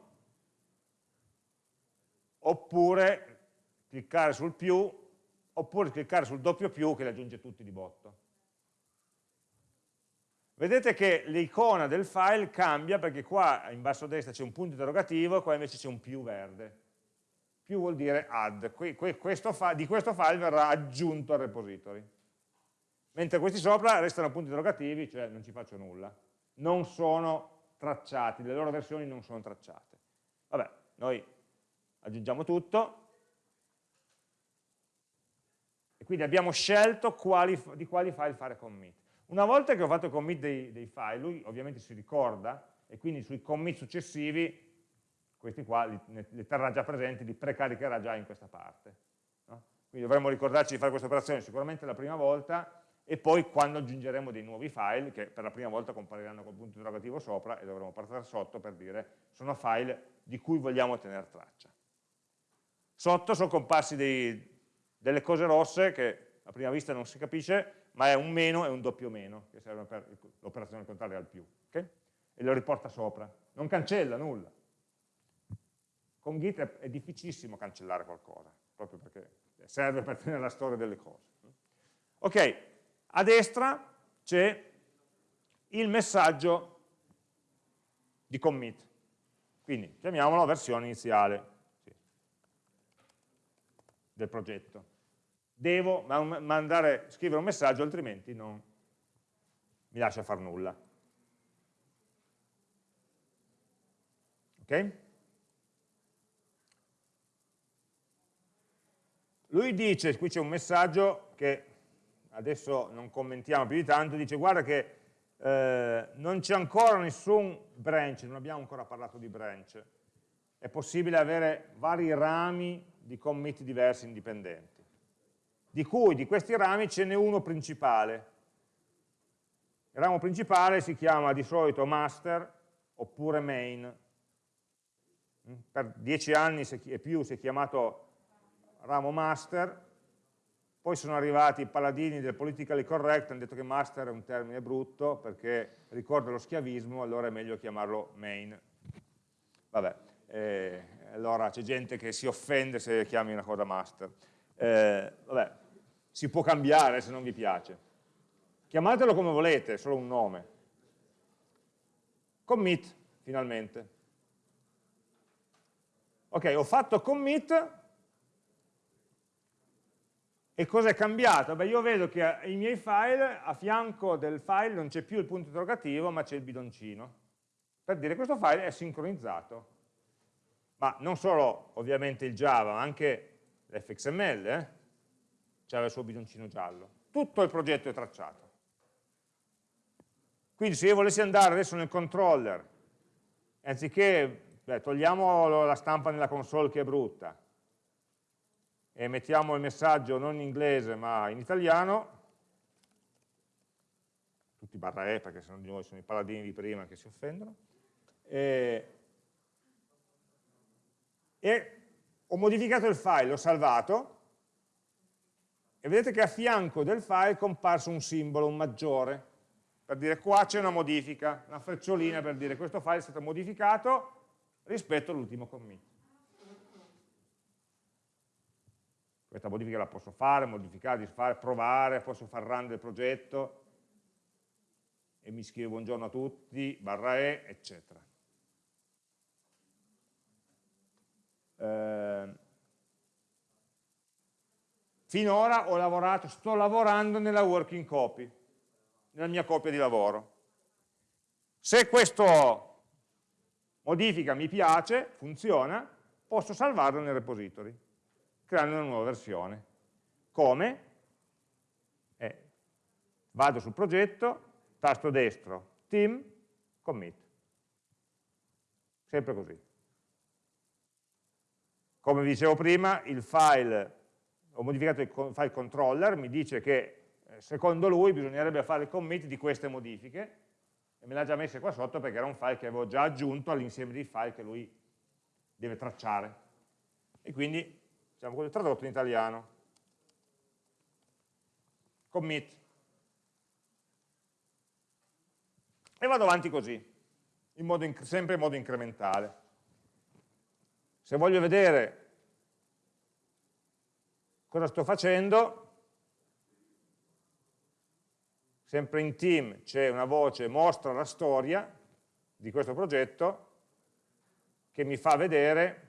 oppure cliccare sul più, oppure cliccare sul doppio più che li aggiunge tutti di botto. Vedete che l'icona del file cambia perché qua in basso a destra c'è un punto interrogativo, qua invece c'è un più verde. Più vuol dire add, questo di questo file verrà aggiunto al repository mentre questi sopra restano punti interrogativi, cioè non ci faccio nulla. Non sono tracciati, le loro versioni non sono tracciate. Vabbè, noi aggiungiamo tutto, e quindi abbiamo scelto quali, di quali file fare commit. Una volta che ho fatto il commit dei, dei, file, lui ovviamente si ricorda, e quindi sui commit successivi, questi qua li, li terrà già presenti, li precaricherà già in questa parte. No? Quindi dovremmo ricordarci di fare questa operazione sicuramente la prima volta, e poi quando aggiungeremo dei nuovi file che per la prima volta compariranno col punto interrogativo sopra e dovremo partire sotto per dire sono file di cui vogliamo tenere traccia. Sotto sono comparsi dei, delle cose rosse che a prima vista non si capisce, ma è un meno e un doppio meno, che serve per l'operazione contraria al più. Okay? E lo riporta sopra. Non cancella nulla. Con Git è difficilissimo cancellare qualcosa, proprio perché serve per tenere la storia delle cose. Ok, a destra c'è il messaggio di commit, quindi chiamiamolo versione iniziale del progetto. Devo mandare, scrivere un messaggio, altrimenti non mi lascia fare nulla. Ok? Lui dice, qui c'è un messaggio che adesso non commentiamo più di tanto, dice guarda che eh, non c'è ancora nessun branch, non abbiamo ancora parlato di branch, è possibile avere vari rami di commit diversi indipendenti, di cui di questi rami ce n'è uno principale. Il ramo principale si chiama di solito master oppure main. Per dieci anni e più si è chiamato ramo master, poi sono arrivati i paladini del politically correct, hanno detto che master è un termine brutto perché ricorda lo schiavismo, allora è meglio chiamarlo main. Vabbè, eh, allora c'è gente che si offende se chiami una cosa master. Eh, vabbè, si può cambiare se non vi piace. Chiamatelo come volete, è solo un nome. Commit, finalmente. Ok, ho fatto commit, E cosa è cambiato? Beh, io vedo che i miei file, a fianco del file non c'è più il punto interrogativo, ma c'è il bidoncino. Per dire che questo file è sincronizzato. Ma non solo ovviamente il Java, ma anche l'FXML, eh? c'era il suo bidoncino giallo. Tutto il progetto è tracciato. Quindi se io volessi andare adesso nel controller, anziché, beh, togliamo la stampa nella console che è brutta, e mettiamo il messaggio non in inglese ma in italiano, tutti barra E perché sennò di nuovo sono i paladini di prima che si offendono, e, e ho modificato il file, l'ho salvato, e vedete che a fianco del file è comparso un simbolo, un maggiore, per dire qua c'è una modifica, una frecciolina per dire questo file è stato modificato rispetto all'ultimo commit. Questa modifica la posso fare, modificare, disfare, provare, posso far run del progetto e mi scrivo buongiorno a tutti, barra E, eccetera. Eh, finora ho lavorato, sto lavorando nella working copy, nella mia copia di lavoro. Se questa modifica mi piace, funziona, posso salvarlo nel repository creando una nuova versione. Come? Eh, vado sul progetto, tasto destro, team, commit. Sempre così. Come vi dicevo prima, il file, ho modificato il file controller, mi dice che eh, secondo lui bisognerebbe fare il commit di queste modifiche, e me l'ha già messa qua sotto perché era un file che avevo già aggiunto all'insieme dei file che lui deve tracciare. E quindi diciamo così, tradotto in italiano. Commit. E vado avanti così, in modo, sempre in modo incrementale. Se voglio vedere cosa sto facendo, sempre in team c'è una voce mostra la storia di questo progetto che mi fa vedere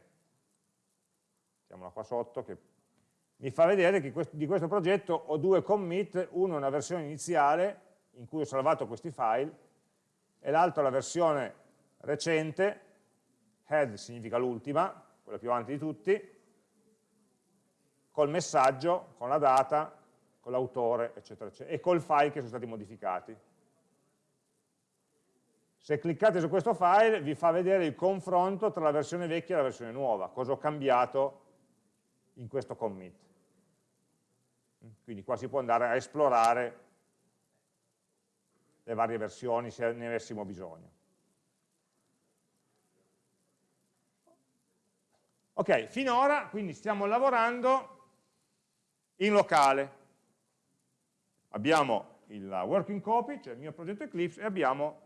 mettiamola qua sotto, che mi fa vedere che di questo progetto ho due commit, uno è una versione iniziale in cui ho salvato questi file e l'altro è la versione recente, head significa l'ultima, quella più avanti di tutti, col messaggio, con la data, con l'autore, eccetera, eccetera, e col file che sono stati modificati. Se cliccate su questo file vi fa vedere il confronto tra la versione vecchia e la versione nuova, cosa ho cambiato in questo commit. Quindi qua si può andare a esplorare le varie versioni se ne avessimo bisogno. Ok, finora quindi stiamo lavorando in locale. Abbiamo il working copy, cioè il mio progetto Eclipse, e abbiamo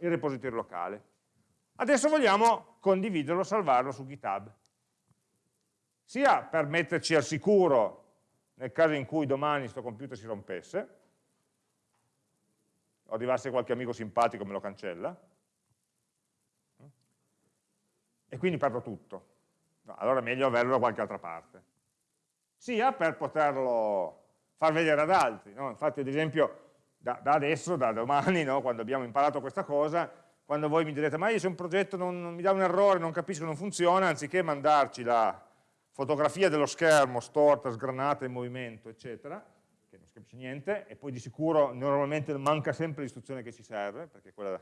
il repository locale. Adesso vogliamo condividerlo, salvarlo su GitHub sia per metterci al sicuro nel caso in cui domani questo computer si rompesse, o arrivasse qualche amico simpatico e me lo cancella, e quindi perdo tutto. Allora è meglio averlo da qualche altra parte. Sia per poterlo far vedere ad altri. No? Infatti, ad esempio, da, da adesso, da domani, no? quando abbiamo imparato questa cosa, quando voi mi direte ma io se un progetto non, non mi dà un errore, non capisco, non funziona, anziché mandarci la, fotografia dello schermo storta, sgranata in movimento, eccetera, che non si capisce niente, e poi di sicuro normalmente manca sempre l'istruzione che ci serve, perché quella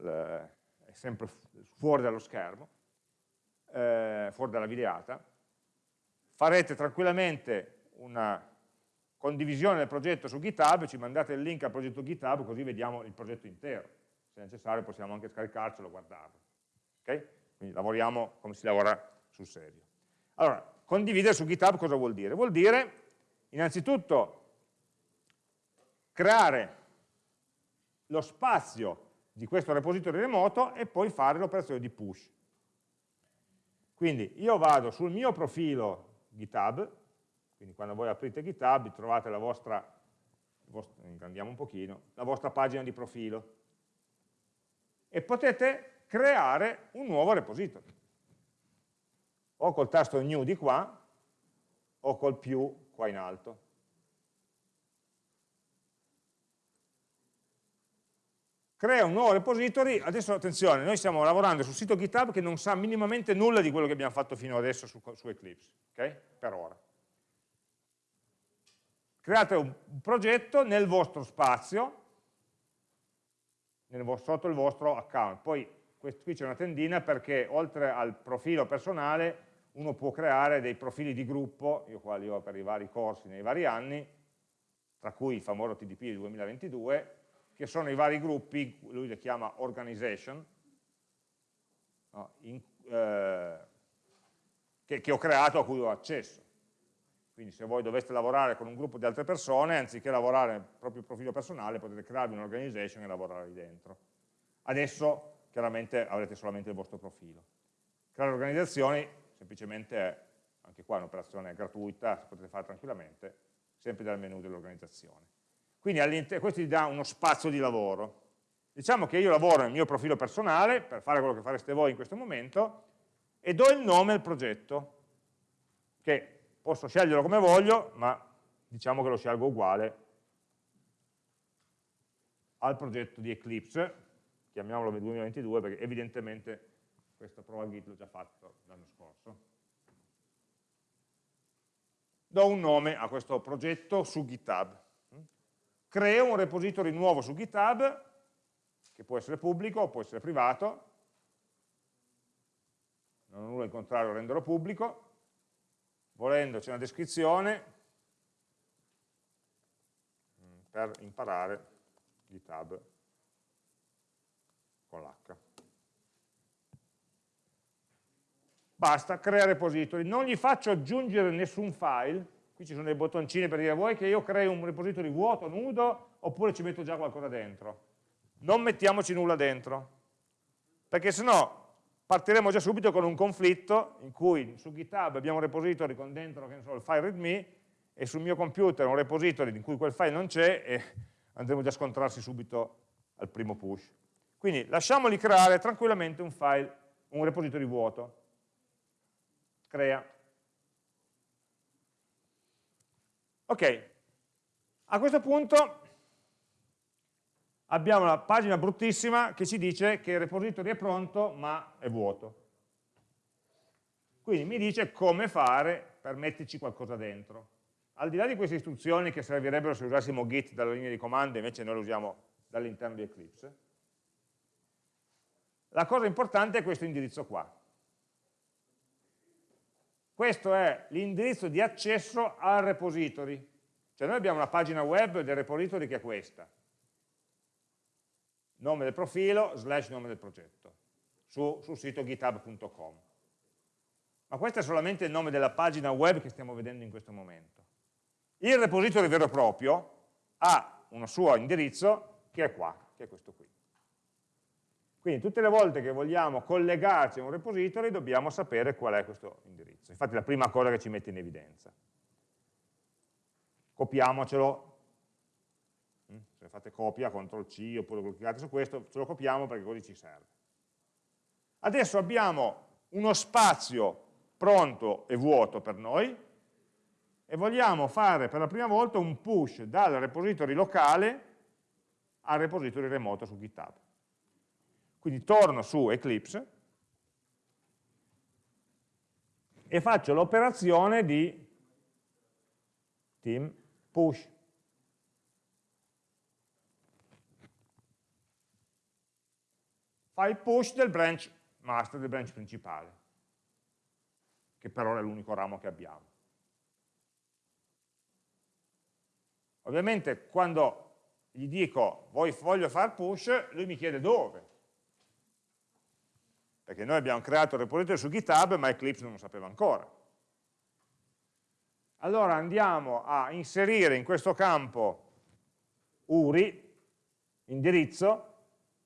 è sempre fuori dallo schermo, eh, fuori dalla videata, farete tranquillamente una condivisione del progetto su GitHub, ci mandate il link al progetto GitHub così vediamo il progetto intero. Se necessario possiamo anche scaricarcelo e guardarlo. Okay? Quindi lavoriamo come si lavora sul serio. Allora, condividere su GitHub cosa vuol dire? Vuol dire, innanzitutto, creare lo spazio di questo repository remoto e poi fare l'operazione di push. Quindi io vado sul mio profilo GitHub, quindi quando voi aprite GitHub trovate la vostra, ingrandiamo un pochino, la vostra pagina di profilo e potete creare un nuovo repository o col tasto new di qua o col più qua in alto. Crea un nuovo repository, adesso attenzione, noi stiamo lavorando sul sito GitHub che non sa minimamente nulla di quello che abbiamo fatto fino adesso su, su Eclipse, ok? Per ora. Create un progetto nel vostro spazio, nel vostro, sotto il vostro account, poi qui c'è una tendina perché oltre al profilo personale uno può creare dei profili di gruppo, io qua li ho per i vari corsi nei vari anni, tra cui il famoso TDP del 2022, che sono i vari gruppi, lui li chiama organization, no, in, eh, che, che ho creato a cui ho accesso. Quindi se voi doveste lavorare con un gruppo di altre persone, anziché lavorare nel proprio profilo personale, potete crearvi un'organization e lavorare lì dentro. Adesso chiaramente avrete solamente il vostro profilo. Creare organizzazioni semplicemente è, anche qua un'operazione gratuita, potete fare tranquillamente, sempre dal menu dell'organizzazione. Quindi questo vi dà uno spazio di lavoro. Diciamo che io lavoro nel mio profilo personale, per fare quello che fareste voi in questo momento, e do il nome al progetto, che posso sceglierlo come voglio, ma diciamo che lo scelgo uguale al progetto di Eclipse, chiamiamolo 2022 perché evidentemente questa prova Git l'ho già fatto l'anno scorso. Do un nome a questo progetto su GitHub. Creo un repository nuovo su GitHub, che può essere pubblico o può essere privato, non ho nulla in contrario a renderlo pubblico, volendo c'è una descrizione mm, per imparare GitHub con l'H. Basta, crea repository. Non gli faccio aggiungere nessun file, qui ci sono dei bottoncini per dire vuoi che io crei un repository vuoto, nudo, oppure ci metto già qualcosa dentro. Non mettiamoci nulla dentro, perché sennò partiremo già subito con un conflitto in cui su GitHub abbiamo un repository con dentro so, il file readme e sul mio computer un repository in cui quel file non c'è e andremo già a scontrarsi subito al primo push. Quindi lasciamoli creare tranquillamente un file, un repository vuoto. Crea. Ok, a questo punto abbiamo la pagina bruttissima che ci dice che il repository è pronto ma è vuoto. Quindi mi dice come fare per metterci qualcosa dentro. Al di là di queste istruzioni che servirebbero se usassimo git dalla linea di comando, invece noi lo usiamo dall'interno di Eclipse, la cosa importante è questo indirizzo qua. Questo è l'indirizzo di accesso al repository. Cioè noi abbiamo una pagina web del repository che è questa. Nome del profilo, slash nome del progetto, su, sul sito github.com. Ma questo è solamente il nome della pagina web che stiamo vedendo in questo momento. Il repository vero e proprio ha un suo indirizzo che è qua, che è questo qui. Quindi tutte le volte che vogliamo collegarci a un repository dobbiamo sapere qual è questo indirizzo. Infatti è la prima cosa che ci mette in evidenza. Copiamocelo, mm, se fate copia, CTRL C oppure cliccate su questo, ce lo copiamo perché così ci serve. Adesso abbiamo uno spazio pronto e vuoto per noi e vogliamo fare per la prima volta un push dal repository locale al repository remoto su GitHub. Quindi torno su Eclipse e faccio l'operazione di team push. Fa il push del branch master, del branch principale, che per ora è l'unico ramo che abbiamo. Ovviamente quando gli dico voglio fare push, lui mi chiede dove perché noi abbiamo creato il repository su GitHub ma Eclipse non lo sapeva ancora. Allora andiamo a inserire in questo campo URI, indirizzo,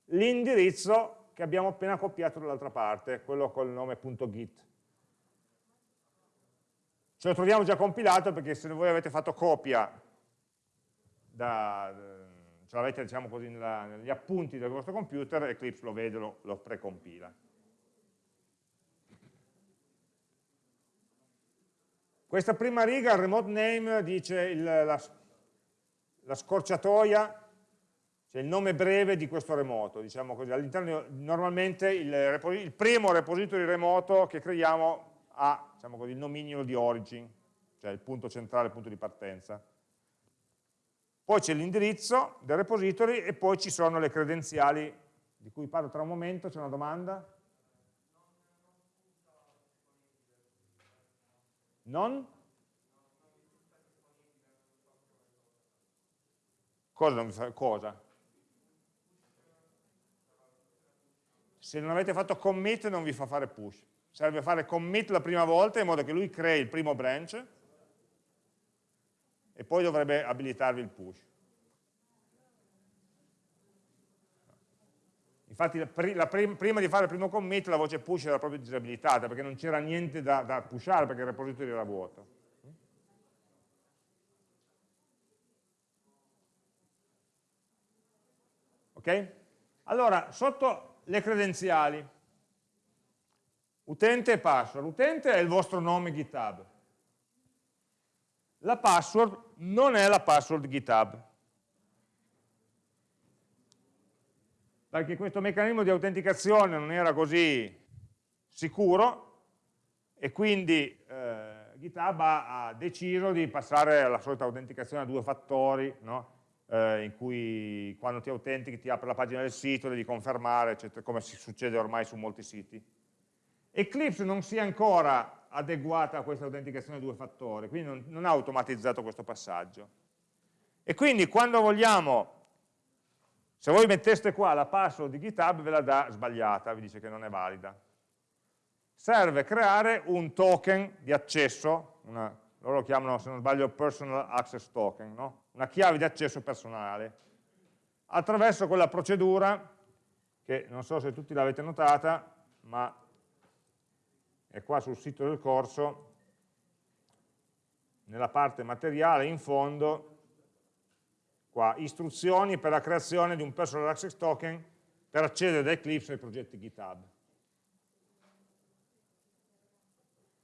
l'indirizzo che abbiamo appena copiato dall'altra parte, quello col nome .git. Ce lo troviamo già compilato perché se voi avete fatto copia, da, ce l'avete diciamo così, nella, negli appunti del vostro computer, Eclipse lo vede, lo, lo precompila. Questa prima riga, il remote name, dice il, la, la, scorciatoia, cioè il nome breve di questo remoto, diciamo così. All'interno, normalmente, il, il, primo repository remoto che creiamo ha diciamo così, il nominio di origin, cioè il punto centrale, il punto di partenza. Poi c'è l'indirizzo del repository e poi ci sono le credenziali di cui parlo tra un momento, c'è una domanda? Non? Cosa non fa? Cosa? Se non avete fatto commit non vi fa fare push. Serve fare commit la prima volta in modo che lui crei il primo branch e poi dovrebbe abilitarvi il push. Infatti la prim prima di fare il primo commit la voce push era proprio disabilitata perché non c'era niente da, da pushare perché il repository era vuoto. Ok? Allora, sotto le credenziali, utente e password. Utente è il vostro nome GitHub. La password non è la password GitHub. Perché questo meccanismo di autenticazione non era così sicuro e quindi eh, GitHub ha, ha, deciso di passare alla solita autenticazione a due fattori, no? eh, in cui quando ti autentichi ti apre la pagina del sito, devi confermare, eccetera, come succede ormai su molti siti. Eclipse non si è ancora adeguata a questa autenticazione a due fattori, quindi non, non ha automatizzato questo passaggio. E quindi quando vogliamo se voi metteste qua la password di GitHub ve la dà sbagliata, vi dice che non è valida. Serve creare un token di accesso, una, loro lo chiamano se non sbaglio personal access token, no? una chiave di accesso personale, attraverso quella procedura che non so se tutti l'avete notata, ma è qua sul sito del corso, nella parte materiale in fondo qua, istruzioni per la creazione di un personal access token per accedere da Eclipse ai progetti GitHub.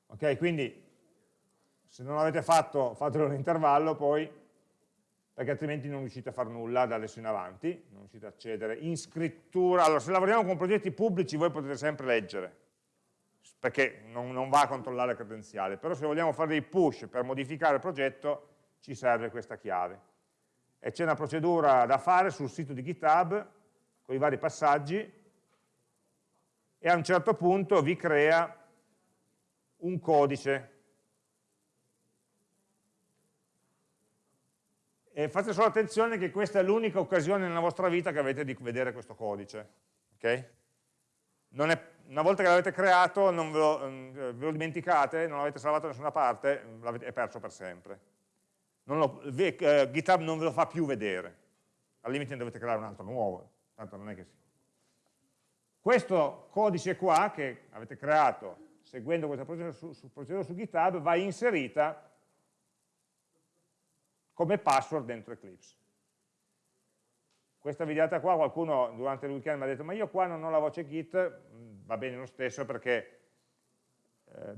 Ok, quindi se non l'avete fatto, fatelo in intervallo poi, perché altrimenti non riuscite a fare nulla da adesso in avanti, non riuscite a accedere. In scrittura, allora se lavoriamo con progetti pubblici voi potete sempre leggere, perché non, non va a controllare le credenziali, però se vogliamo fare dei push per modificare il progetto, ci serve questa chiave e c'è una procedura da fare sul sito di GitHub con i vari passaggi e a un certo punto vi crea un codice e fate solo attenzione che questa è l'unica occasione nella vostra vita che avete di vedere questo codice okay? è, una volta che l'avete creato non ve lo, mm, ve lo dimenticate, non l'avete salvato da nessuna parte, l'avete perso per sempre lo, eh, GitHub non ve lo fa più vedere, al limite ne dovete creare un altro nuovo, tanto non è che sì. Questo codice qua che avete creato seguendo questa procedura su, su, procedura su GitHub va inserita come password dentro Eclipse. Questa videata qua qualcuno durante il weekend mi ha detto ma io qua non ho la voce Git, mm, va bene lo stesso perché eh,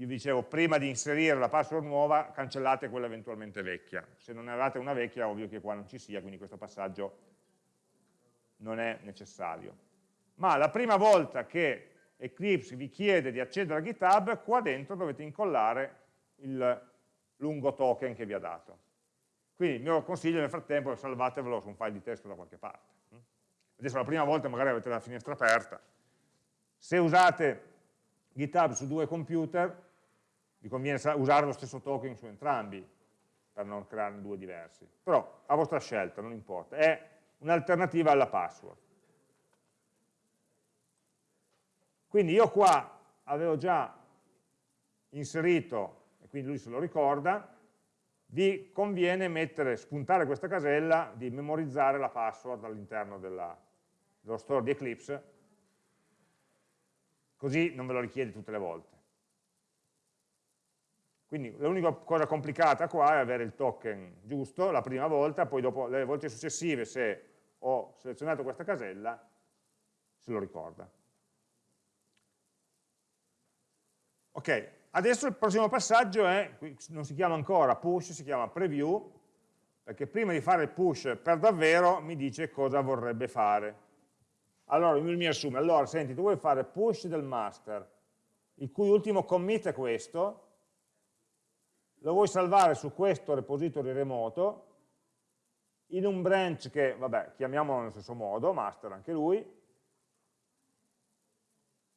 io vi dicevo, prima di inserire la password nuova, cancellate quella eventualmente vecchia. Se non avete una vecchia, ovvio che qua non ci sia, quindi questo passaggio non è necessario. Ma la prima volta che Eclipse vi chiede di accedere a GitHub, qua dentro dovete incollare il lungo token che vi ha dato. Quindi il mio consiglio nel frattempo è salvatevelo su un file di testo da qualche parte. Adesso la prima volta magari avete la finestra aperta. Se usate GitHub su due computer, vi conviene usare lo stesso token su entrambi per non crearne due diversi. Però a vostra scelta, non importa, è un'alternativa alla password. Quindi io qua avevo già inserito, e quindi lui se lo ricorda, vi conviene mettere, spuntare questa casella di memorizzare la password all'interno dello store di Eclipse, così non ve lo richiede tutte le volte. Quindi l'unica cosa complicata qua è avere il token giusto la prima volta, poi dopo le volte successive se ho selezionato questa casella se lo ricorda. Ok, adesso il prossimo passaggio è, non si chiama ancora push, si chiama preview, perché prima di fare il push per davvero mi dice cosa vorrebbe fare. Allora lui mi assume, allora senti, tu vuoi fare push del master, il cui ultimo commit è questo, lo vuoi salvare su questo repository remoto, in un branch che, vabbè, chiamiamolo nello stesso modo, master anche lui,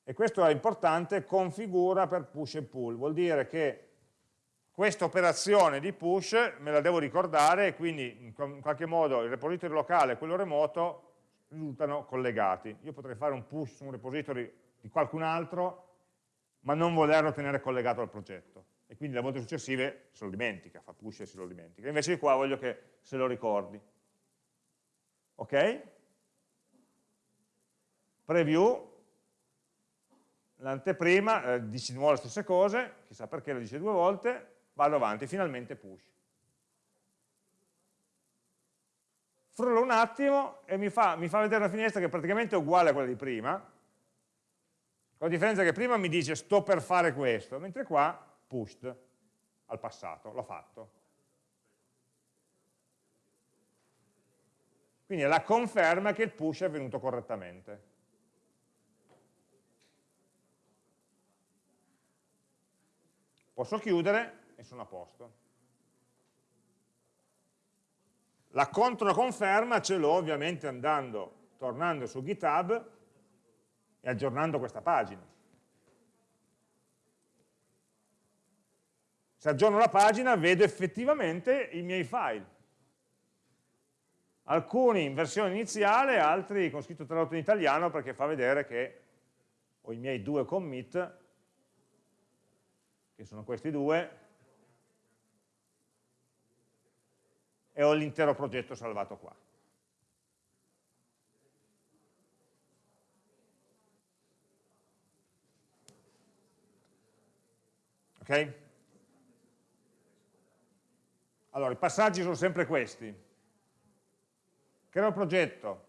e questo è importante, configura per push e pull, vuol dire che questa operazione di push me la devo ricordare e quindi in qualche modo il repository locale e quello remoto risultano collegati. Io potrei fare un push su un repository di qualcun altro, ma non volerlo tenere collegato al progetto. E quindi le volte successive se lo dimentica, fa push e se lo dimentica. Invece qua voglio che se lo ricordi. Ok? Preview, l'anteprima, eh, dice di nuovo le stesse cose, chissà perché lo dice due volte, vado avanti, finalmente push. Frullo un attimo e mi fa, mi fa vedere una finestra che è praticamente uguale a quella di prima, con la differenza che prima mi dice sto per fare questo, mentre qua pushed al passato, l'ho fatto. Quindi è la conferma che il push è avvenuto correttamente. Posso chiudere e sono a posto. La controconferma ce l'ho ovviamente andando, tornando su GitHub e aggiornando questa pagina. Se aggiorno la pagina vedo effettivamente i miei file. Alcuni in versione iniziale, altri con scritto tradotto in italiano perché fa vedere che ho i miei due commit, che sono questi due, e ho l'intero progetto salvato qua. Ok? Allora, i passaggi sono sempre questi. Creo il progetto.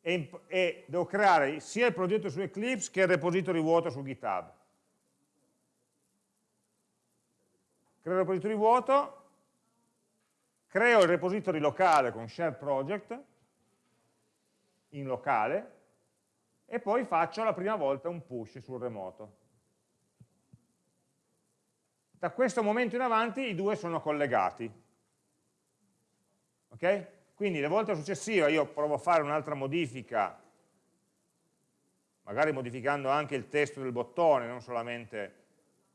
E, e devo creare sia il progetto su Eclipse che il repository vuoto su GitHub. creo il repository vuoto, creo il repository locale con share project in locale e poi faccio la prima volta un push sul remoto. Da questo momento in avanti i due sono collegati. Ok? Quindi le volte successive io provo a fare un'altra modifica, magari modificando anche il testo del bottone, non solamente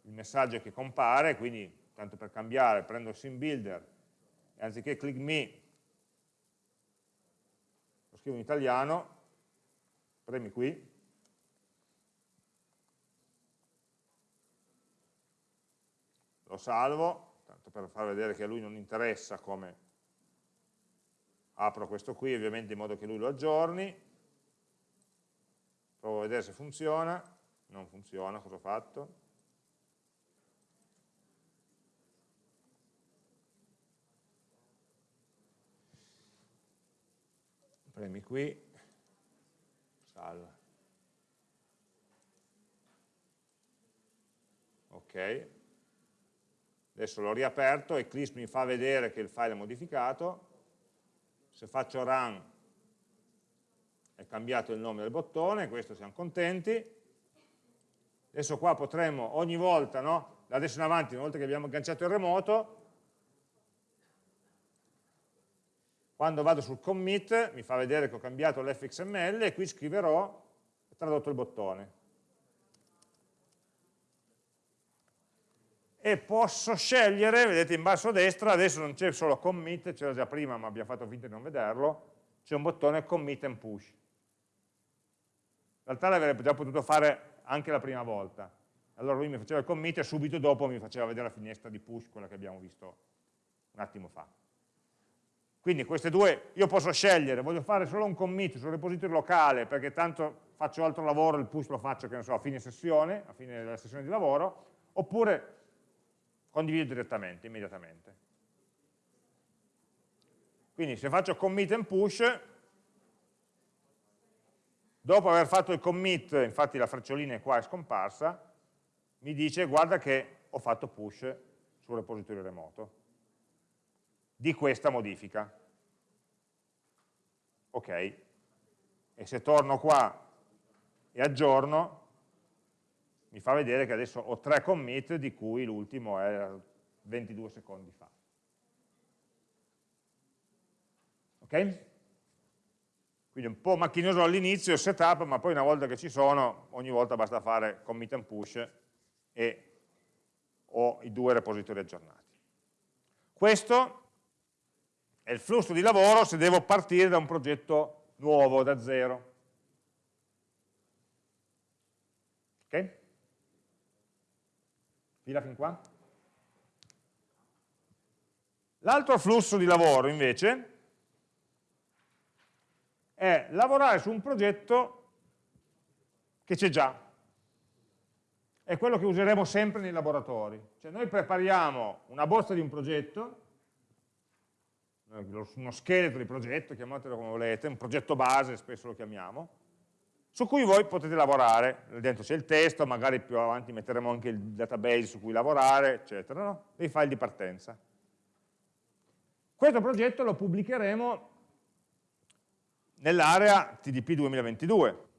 il messaggio che compare, quindi tanto per cambiare, prendo il sim builder e anziché click me, lo scrivo in italiano, premi qui, lo salvo, tanto per far vedere che a lui non interessa come apro questo qui, ovviamente in modo che lui lo aggiorni, provo a vedere se funziona, non funziona, cosa ho fatto? premi qui, salva. Ok, adesso l'ho riaperto, Eclipse mi fa vedere che il file è modificato, se faccio run è cambiato il nome del bottone, questo siamo contenti, adesso qua potremmo ogni volta, no? da adesso in avanti, una volta che abbiamo agganciato il remoto, Quando vado sul commit mi fa vedere che ho cambiato l'fxml e qui scriverò tradotto il bottone. E posso scegliere, vedete in basso a destra, adesso non c'è solo commit, c'era già prima ma abbiamo fatto finta di non vederlo, c'è un bottone commit and push. In realtà l'avrebbe già potuto fare anche la prima volta. Allora lui mi faceva il commit e subito dopo mi faceva vedere la finestra di push, quella che abbiamo visto un attimo fa. Quindi queste due, io posso scegliere, voglio fare solo un commit sul repository locale perché tanto faccio altro lavoro, il push lo faccio, che ne so, a fine sessione, a fine della sessione di lavoro, oppure condivido direttamente, immediatamente. Quindi se faccio commit and push, dopo aver fatto il commit, infatti la frecciolina qua è scomparsa, mi dice guarda che ho fatto push sul repositorio remoto di questa modifica. Ok, e se torno qua e aggiorno, mi fa vedere che adesso ho tre commit di cui l'ultimo è 22 secondi fa. Ok? Quindi un po' macchinoso all'inizio il setup, ma poi una volta che ci sono, ogni volta basta fare commit and push e ho i due repository aggiornati. Questo è il flusso di lavoro se devo partire da un progetto nuovo, da zero. Ok? Fila fin qua? L'altro flusso di lavoro invece è lavorare su un progetto che c'è già. È quello che useremo sempre nei laboratori. Cioè noi prepariamo una bozza di un progetto, uno scheletro di progetto, chiamatelo come volete, un progetto base, spesso lo chiamiamo, su cui voi potete lavorare, dentro c'è il testo, magari più avanti metteremo anche il database su cui lavorare, eccetera, no? dei file di partenza. Questo progetto lo pubblicheremo nell'area TDP 2022.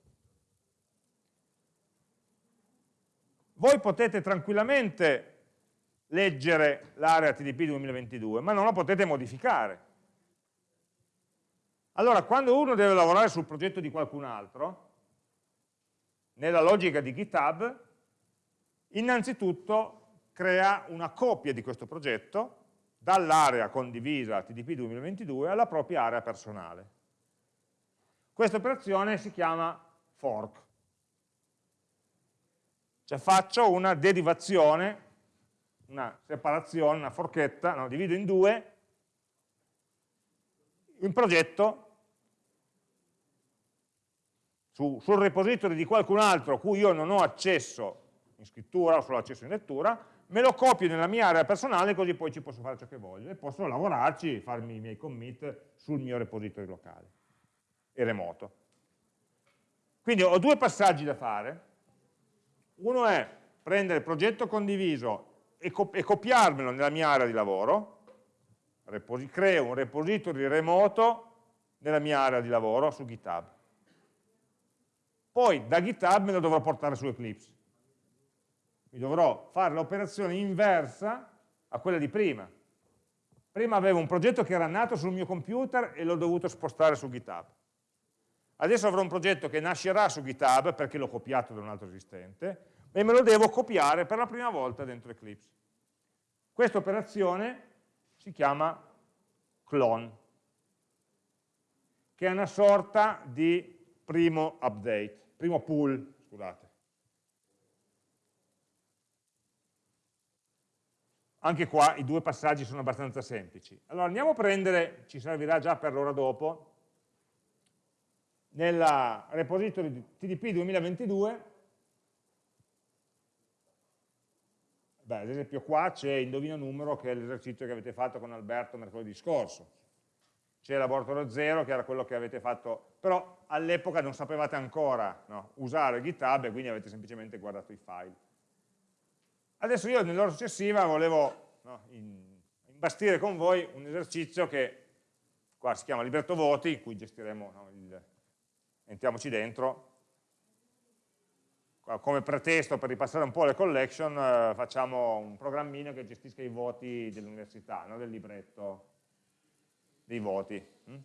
Voi potete tranquillamente leggere l'area TDP 2022, ma non la potete modificare. Allora, quando uno deve lavorare sul progetto di qualcun altro, nella logica di GitHub, innanzitutto crea una copia di questo progetto dall'area condivisa TDP 2022 alla propria area personale. Questa operazione si chiama fork. Cioè faccio una derivazione, una separazione, una forchetta, no, divido in due un progetto su, sul repository di qualcun altro a cui io non ho accesso in scrittura o solo accesso in lettura, me lo copio nella mia area personale così poi ci posso fare ciò che voglio e posso lavorarci, farmi i miei commit sul mio repository locale e remoto. Quindi ho due passaggi da fare. Uno è prendere il progetto condiviso e, cop e copiarmelo nella mia area di lavoro, creo un repository remoto nella mia area di lavoro su GitHub. Poi da GitHub me lo dovrò portare su Eclipse. Mi dovrò fare l'operazione inversa a quella di prima. Prima avevo un progetto che era nato sul mio computer e l'ho dovuto spostare su GitHub. Adesso avrò un progetto che nascerà su GitHub perché l'ho copiato da un altro esistente e me lo devo copiare per la prima volta dentro Eclipse. Questa operazione si chiama clone, che è una sorta di primo update, primo pull, scusate. Anche qua i due passaggi sono abbastanza semplici. Allora andiamo a prendere, ci servirà già per l'ora dopo, nel repository TDP 2022, beh, ad esempio qua c'è Indovino Numero che è l'esercizio che avete fatto con Alberto mercoledì scorso, c'è Laboratorio 0 che era quello che avete fatto, però all'epoca non sapevate ancora no, usare GitHub e quindi avete semplicemente guardato i file. Adesso io nell'ora successiva volevo no, imbastire con voi un esercizio che qua si chiama libretto voti, in cui gestiremo no, il, entriamoci dentro, come pretesto per ripassare un po' le collection eh, facciamo un programmino che gestisca i voti dell'università, del libretto dei voti. Hm?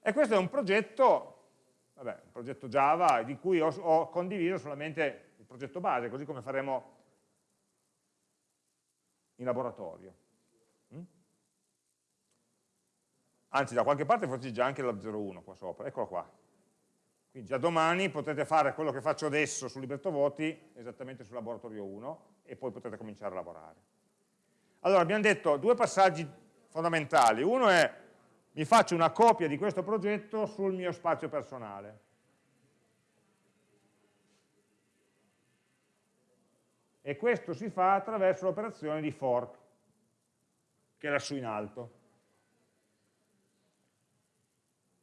E questo è un progetto, vabbè, un progetto Java di cui ho, ho condiviso solamente il progetto base, così come faremo in laboratorio. Hm? anzi da qualche parte forse già anche la 01 qua sopra, eccolo qua. Quindi già domani potete fare quello che faccio adesso sul libretto voti, esattamente sul laboratorio 1, e poi potete cominciare a lavorare. Allora, abbiamo detto due passaggi fondamentali. Uno è, mi faccio una copia di questo progetto sul mio spazio personale. E questo si fa attraverso l'operazione di fork, che è lassù in alto.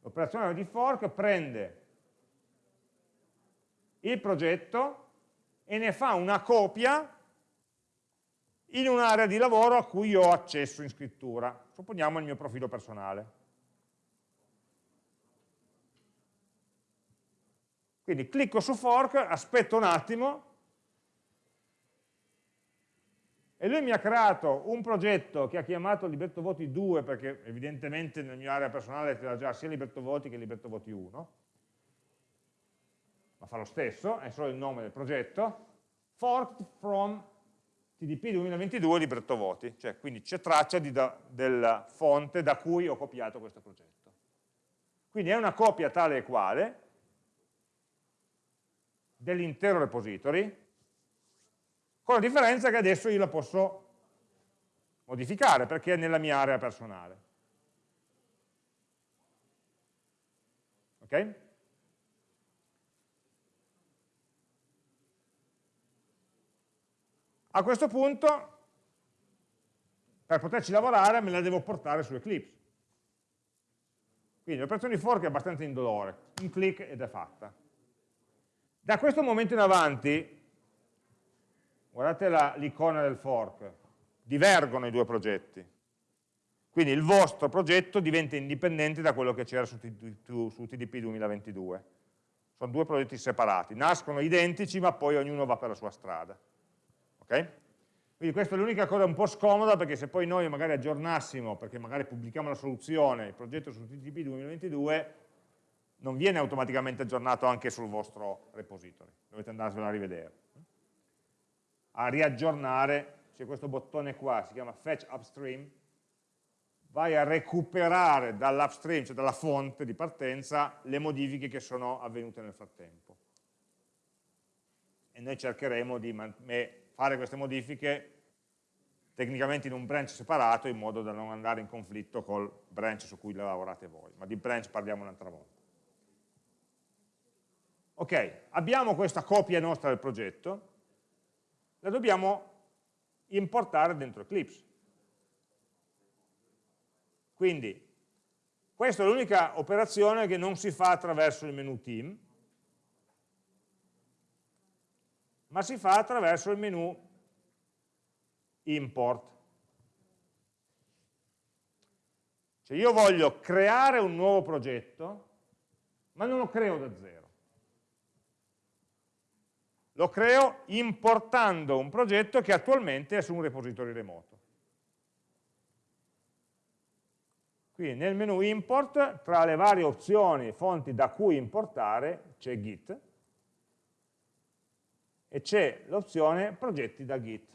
L'operazione di fork prende il progetto e ne fa una copia in un'area di lavoro a cui ho accesso in scrittura. Supponiamo il mio profilo personale. Quindi clicco su fork, aspetto un attimo, e lui mi ha creato un progetto che ha chiamato Liberto Voti 2 perché evidentemente nel mio area personale c'era già sia Liberto Voti che Liberto Voti 1 ma fa lo stesso, è solo il nome del progetto forked from TDP 2022 Liberto Voti cioè quindi c'è traccia da, della fonte da cui ho copiato questo progetto quindi è una copia tale e quale dell'intero repository con la differenza che adesso io la posso modificare perché è nella mia area personale. Ok? A questo punto, per poterci lavorare, me la devo portare su Eclipse. Quindi l'operazione di fork è abbastanza indolore, un clic ed è fatta. Da questo momento in avanti guardate l'icona del fork, divergono i due progetti. Quindi il vostro progetto diventa indipendente da quello che c'era su, su TDP 2022. Sono due progetti separati, nascono identici ma poi ognuno va per la sua strada. Okay? Quindi questa è l'unica cosa un po' scomoda perché se poi noi magari aggiornassimo, perché magari pubblichiamo la soluzione, il progetto su TTP 2022, non viene automaticamente aggiornato anche sul vostro repository, dovete andarselo a rivedere a riaggiornare, c'è questo bottone qua, si chiama fetch upstream, vai a recuperare dall'upstream, cioè dalla fonte di partenza, le modifiche che sono avvenute nel frattempo. E noi cercheremo di fare queste modifiche tecnicamente in un branch separato in modo da non andare in conflitto col branch su cui lavorate voi, ma di branch parliamo un'altra volta. Ok, abbiamo questa copia nostra del progetto, la dobbiamo importare dentro Eclipse. Quindi questa è l'unica operazione che non si fa attraverso il menu team, ma si fa attraverso il menu import. Cioè io voglio creare un nuovo progetto, ma non lo creo da zero lo creo importando un progetto che attualmente è su un repository remoto. Quindi nel menu import, tra le varie opzioni e fonti da cui importare, c'è git e c'è l'opzione progetti da git.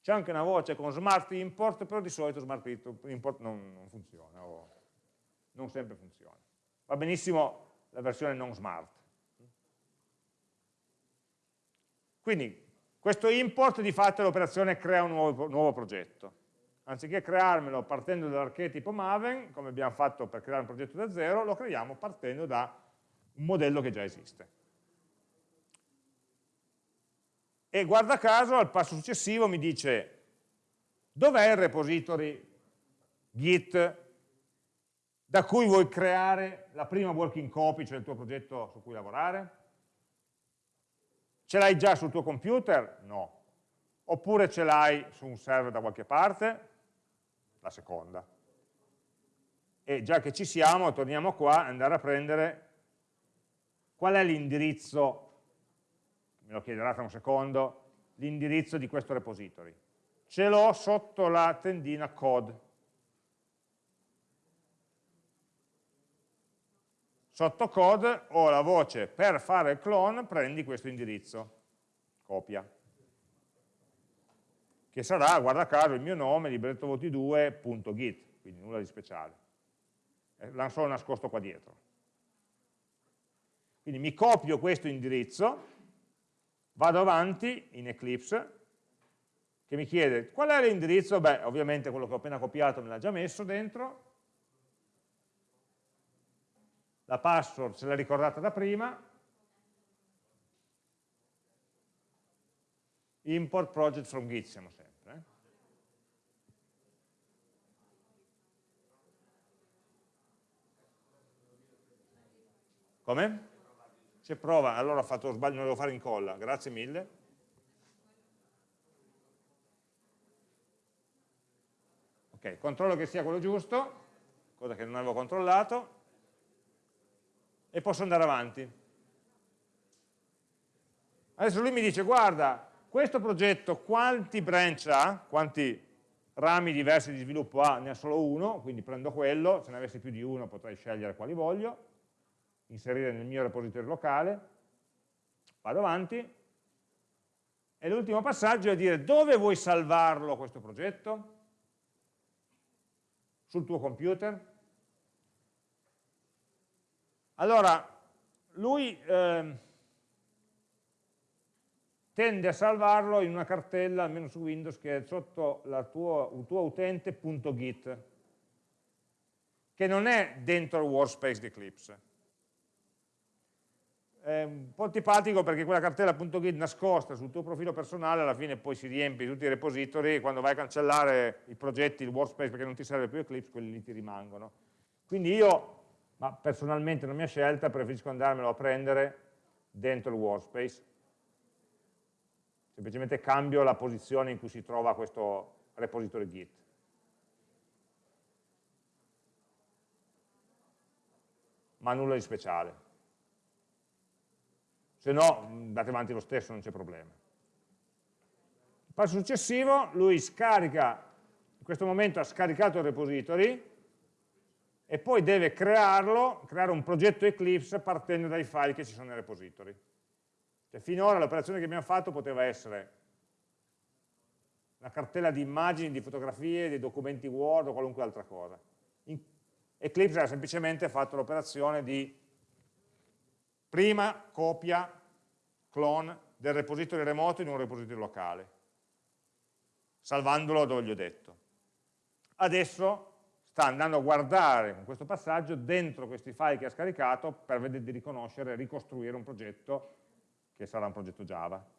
C'è anche una voce con smart import, però di solito smart import non, non funziona, o non sempre funziona. Va benissimo la versione non smart. Quindi questo import di fatto è l'operazione crea un nuovo, nuovo progetto. Anziché crearmelo partendo dall'archetipo Maven, come abbiamo fatto per creare un progetto da zero, lo creiamo partendo da un modello che già esiste. E guarda caso al passo successivo mi dice dov'è il repository git da cui vuoi creare la prima working copy, cioè il tuo progetto su cui lavorare? Ce l'hai già sul tuo computer? No. Oppure ce l'hai su un server da qualche parte? La seconda. E già che ci siamo, torniamo qua andare a prendere qual è l'indirizzo, me lo chiederà tra un secondo, l'indirizzo di questo repository. Ce l'ho sotto la tendina code. Sotto code ho la voce per fare il clone prendi questo indirizzo, copia, che sarà, guarda caso, il mio nome, librettovoti2.git, quindi nulla di speciale. Eh, l'hanno solo nascosto qua dietro. Quindi mi copio questo indirizzo, vado avanti in Eclipse, che mi chiede qual è l'indirizzo? Beh, ovviamente quello che ho appena copiato me l'ha già messo dentro, la password se l'ha ricordata da prima, import project from git siamo sempre. Eh? Come? C'è prova, allora ho fatto sbaglio, non devo fare incolla, grazie mille. Ok, controllo che sia quello giusto, cosa che non avevo controllato, e posso andare avanti. Adesso lui mi dice, guarda, questo progetto quanti branch ha, quanti rami diversi di sviluppo ha, ne ha solo uno, quindi prendo quello, se ne avessi più di uno potrei scegliere quali voglio, inserire nel mio repository locale, vado avanti, e l'ultimo passaggio è dire dove vuoi salvarlo questo progetto? Sul tuo computer? Allora, lui eh, tende a salvarlo in una cartella, almeno su Windows, che è sotto la tua, il tuo utente.git, che non è dentro il workspace di Eclipse. È un po' antipatico perché quella cartella.git nascosta sul tuo profilo personale alla fine poi si riempie tutti i repository e quando vai a cancellare i progetti, il workspace perché non ti serve più Eclipse, quelli lì ti rimangono. Quindi io, ma personalmente non mia scelta, preferisco andarmelo a prendere dentro il workspace semplicemente cambio la posizione in cui si trova questo repository Git. Ma nulla di speciale. Se no, andate avanti lo stesso, non c'è problema. Il passo successivo, lui scarica, in questo momento ha scaricato il repository, e poi deve crearlo, creare un progetto Eclipse partendo dai file che ci sono nei repository. Cioè, finora l'operazione che abbiamo fatto poteva essere una cartella di immagini, di fotografie, di documenti Word o qualunque altra cosa. In Eclipse ha semplicemente fatto l'operazione di prima copia, clone del repository remoto in un repository locale, salvandolo dove gli ho detto. Adesso sta andando a guardare con questo passaggio dentro questi file che ha scaricato per vedere di riconoscere e ricostruire un progetto che sarà un progetto Java.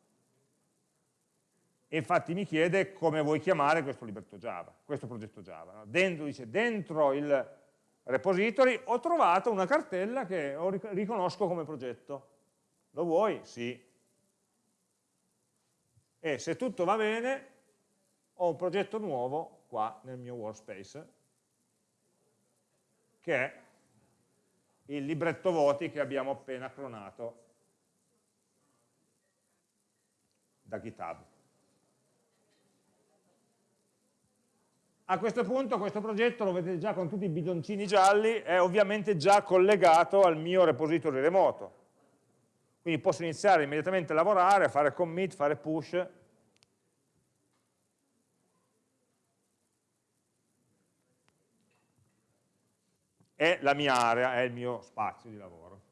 E infatti mi chiede come vuoi chiamare questo libretto Java, questo progetto Java. Dentro, dice, dentro il repository ho trovato una cartella che riconosco come progetto. Lo vuoi? Sì. E se tutto va bene, ho un progetto nuovo qua nel mio workspace, che è il libretto voti che abbiamo appena clonato da GitHub. A questo punto questo progetto, lo vedete già con tutti i bidoncini gialli, è ovviamente già collegato al mio repository remoto. Quindi posso iniziare immediatamente a lavorare, a fare commit, fare push. È la mia area, è il mio spazio di lavoro.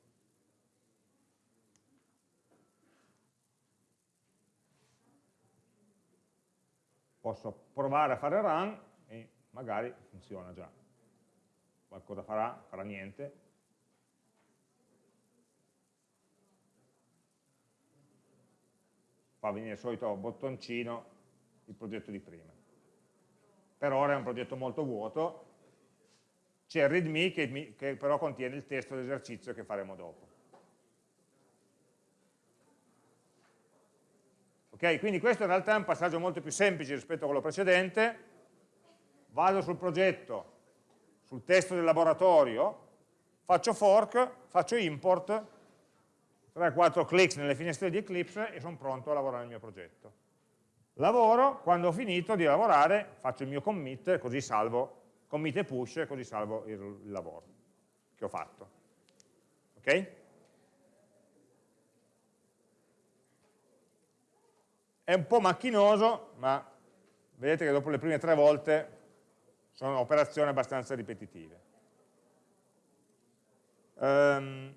posso provare a fare run magari funziona già. Qualcosa farà, farà niente. Fa venire il solito bottoncino il progetto di prima. Per ora è un progetto molto vuoto, c'è il readme che, che però contiene il testo dell'esercizio che faremo dopo. Okay? Quindi questo in realtà è un passaggio molto più semplice rispetto a quello precedente, vado sul progetto, sul testo del laboratorio, faccio fork, faccio import, 3-4 clicks nelle finestre di Eclipse e sono pronto a lavorare nel mio progetto. Lavoro, quando ho finito di lavorare faccio il mio commit, così salvo, commit e push, così salvo il, il lavoro che ho fatto. Ok? È un po' macchinoso, ma vedete che dopo le prime tre volte sono operazioni abbastanza ripetitive. Um,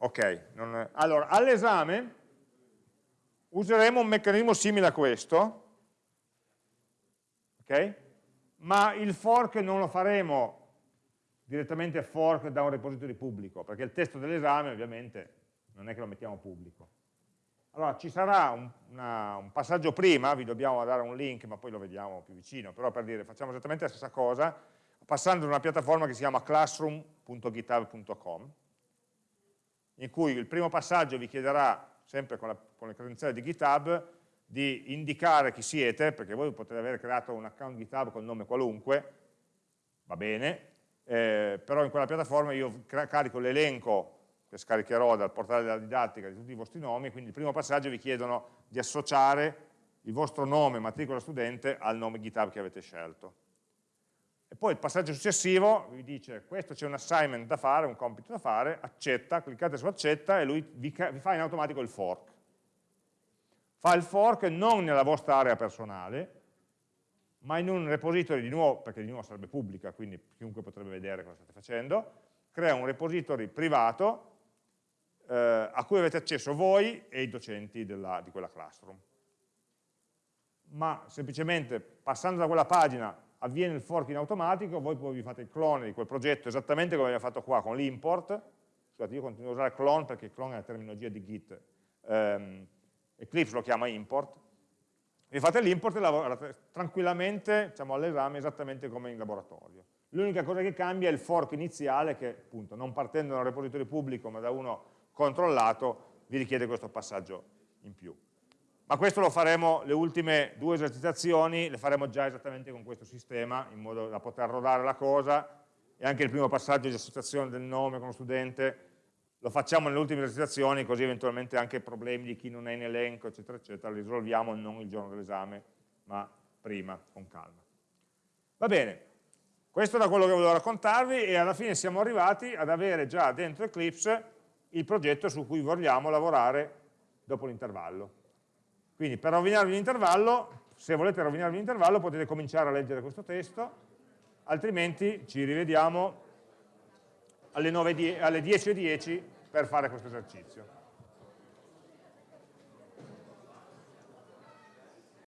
Ok, non... allora all'esame useremo un meccanismo simile a questo, ok? ma il fork non lo faremo direttamente fork da un repository pubblico, perché il testo dell'esame ovviamente non è che lo mettiamo pubblico. Allora, ci sarà un, una, un, passaggio prima, vi dobbiamo dare un link, ma poi lo vediamo più vicino, però per dire, facciamo esattamente la stessa cosa, passando da una piattaforma che si chiama classroom.github.com, in cui il primo passaggio vi chiederà, sempre con, la, con le credenziali di GitHub, di indicare chi siete, perché voi potete aver creato un account GitHub con nome qualunque, va bene, eh, però in quella piattaforma io carico l'elenco che scaricherò dal portale della didattica di tutti i vostri nomi, quindi il primo passaggio vi chiedono di associare il vostro nome, matricola studente, al nome GitHub che avete scelto. E poi il passaggio successivo vi dice, questo c'è un assignment da fare, un compito da fare, accetta, cliccate su accetta e lui vi, vi fa in automatico il fork. Fa il fork non nella vostra area personale, ma in un repository di nuovo, perché di nuovo sarebbe pubblica, quindi chiunque potrebbe vedere cosa state facendo, crea un repository privato eh, a cui avete accesso voi e i docenti della, di quella classroom. Ma semplicemente passando da quella pagina avviene il fork in automatico, voi poi vi fate il clone di quel progetto esattamente come abbiamo fatto qua con l'import, scusate io continuo a usare clone perché clone è la terminologia di Git, um, Eclipse lo chiama import, vi fate l'import e lavorate tranquillamente diciamo, all'esame esattamente come in laboratorio. L'unica cosa che cambia è il fork iniziale che appunto non partendo da un repository pubblico ma da uno controllato vi richiede questo passaggio in più. Ma questo lo faremo, le ultime due esercitazioni le faremo già esattamente con questo sistema, in modo da poter rodare la cosa, e anche il primo passaggio di associazione del nome con lo studente lo facciamo nelle ultime esercitazioni, così eventualmente anche problemi di chi non è in elenco, eccetera, eccetera, li risolviamo non il giorno dell'esame, ma prima, con calma. Va bene, questo era quello che volevo raccontarvi e alla fine siamo arrivati ad avere già dentro Eclipse il progetto su cui vogliamo lavorare dopo l'intervallo. Quindi per rovinarvi l'intervallo, se volete rovinarvi l'intervallo potete cominciare a leggere questo testo, altrimenti ci rivediamo alle 10.10 .10 per fare questo esercizio.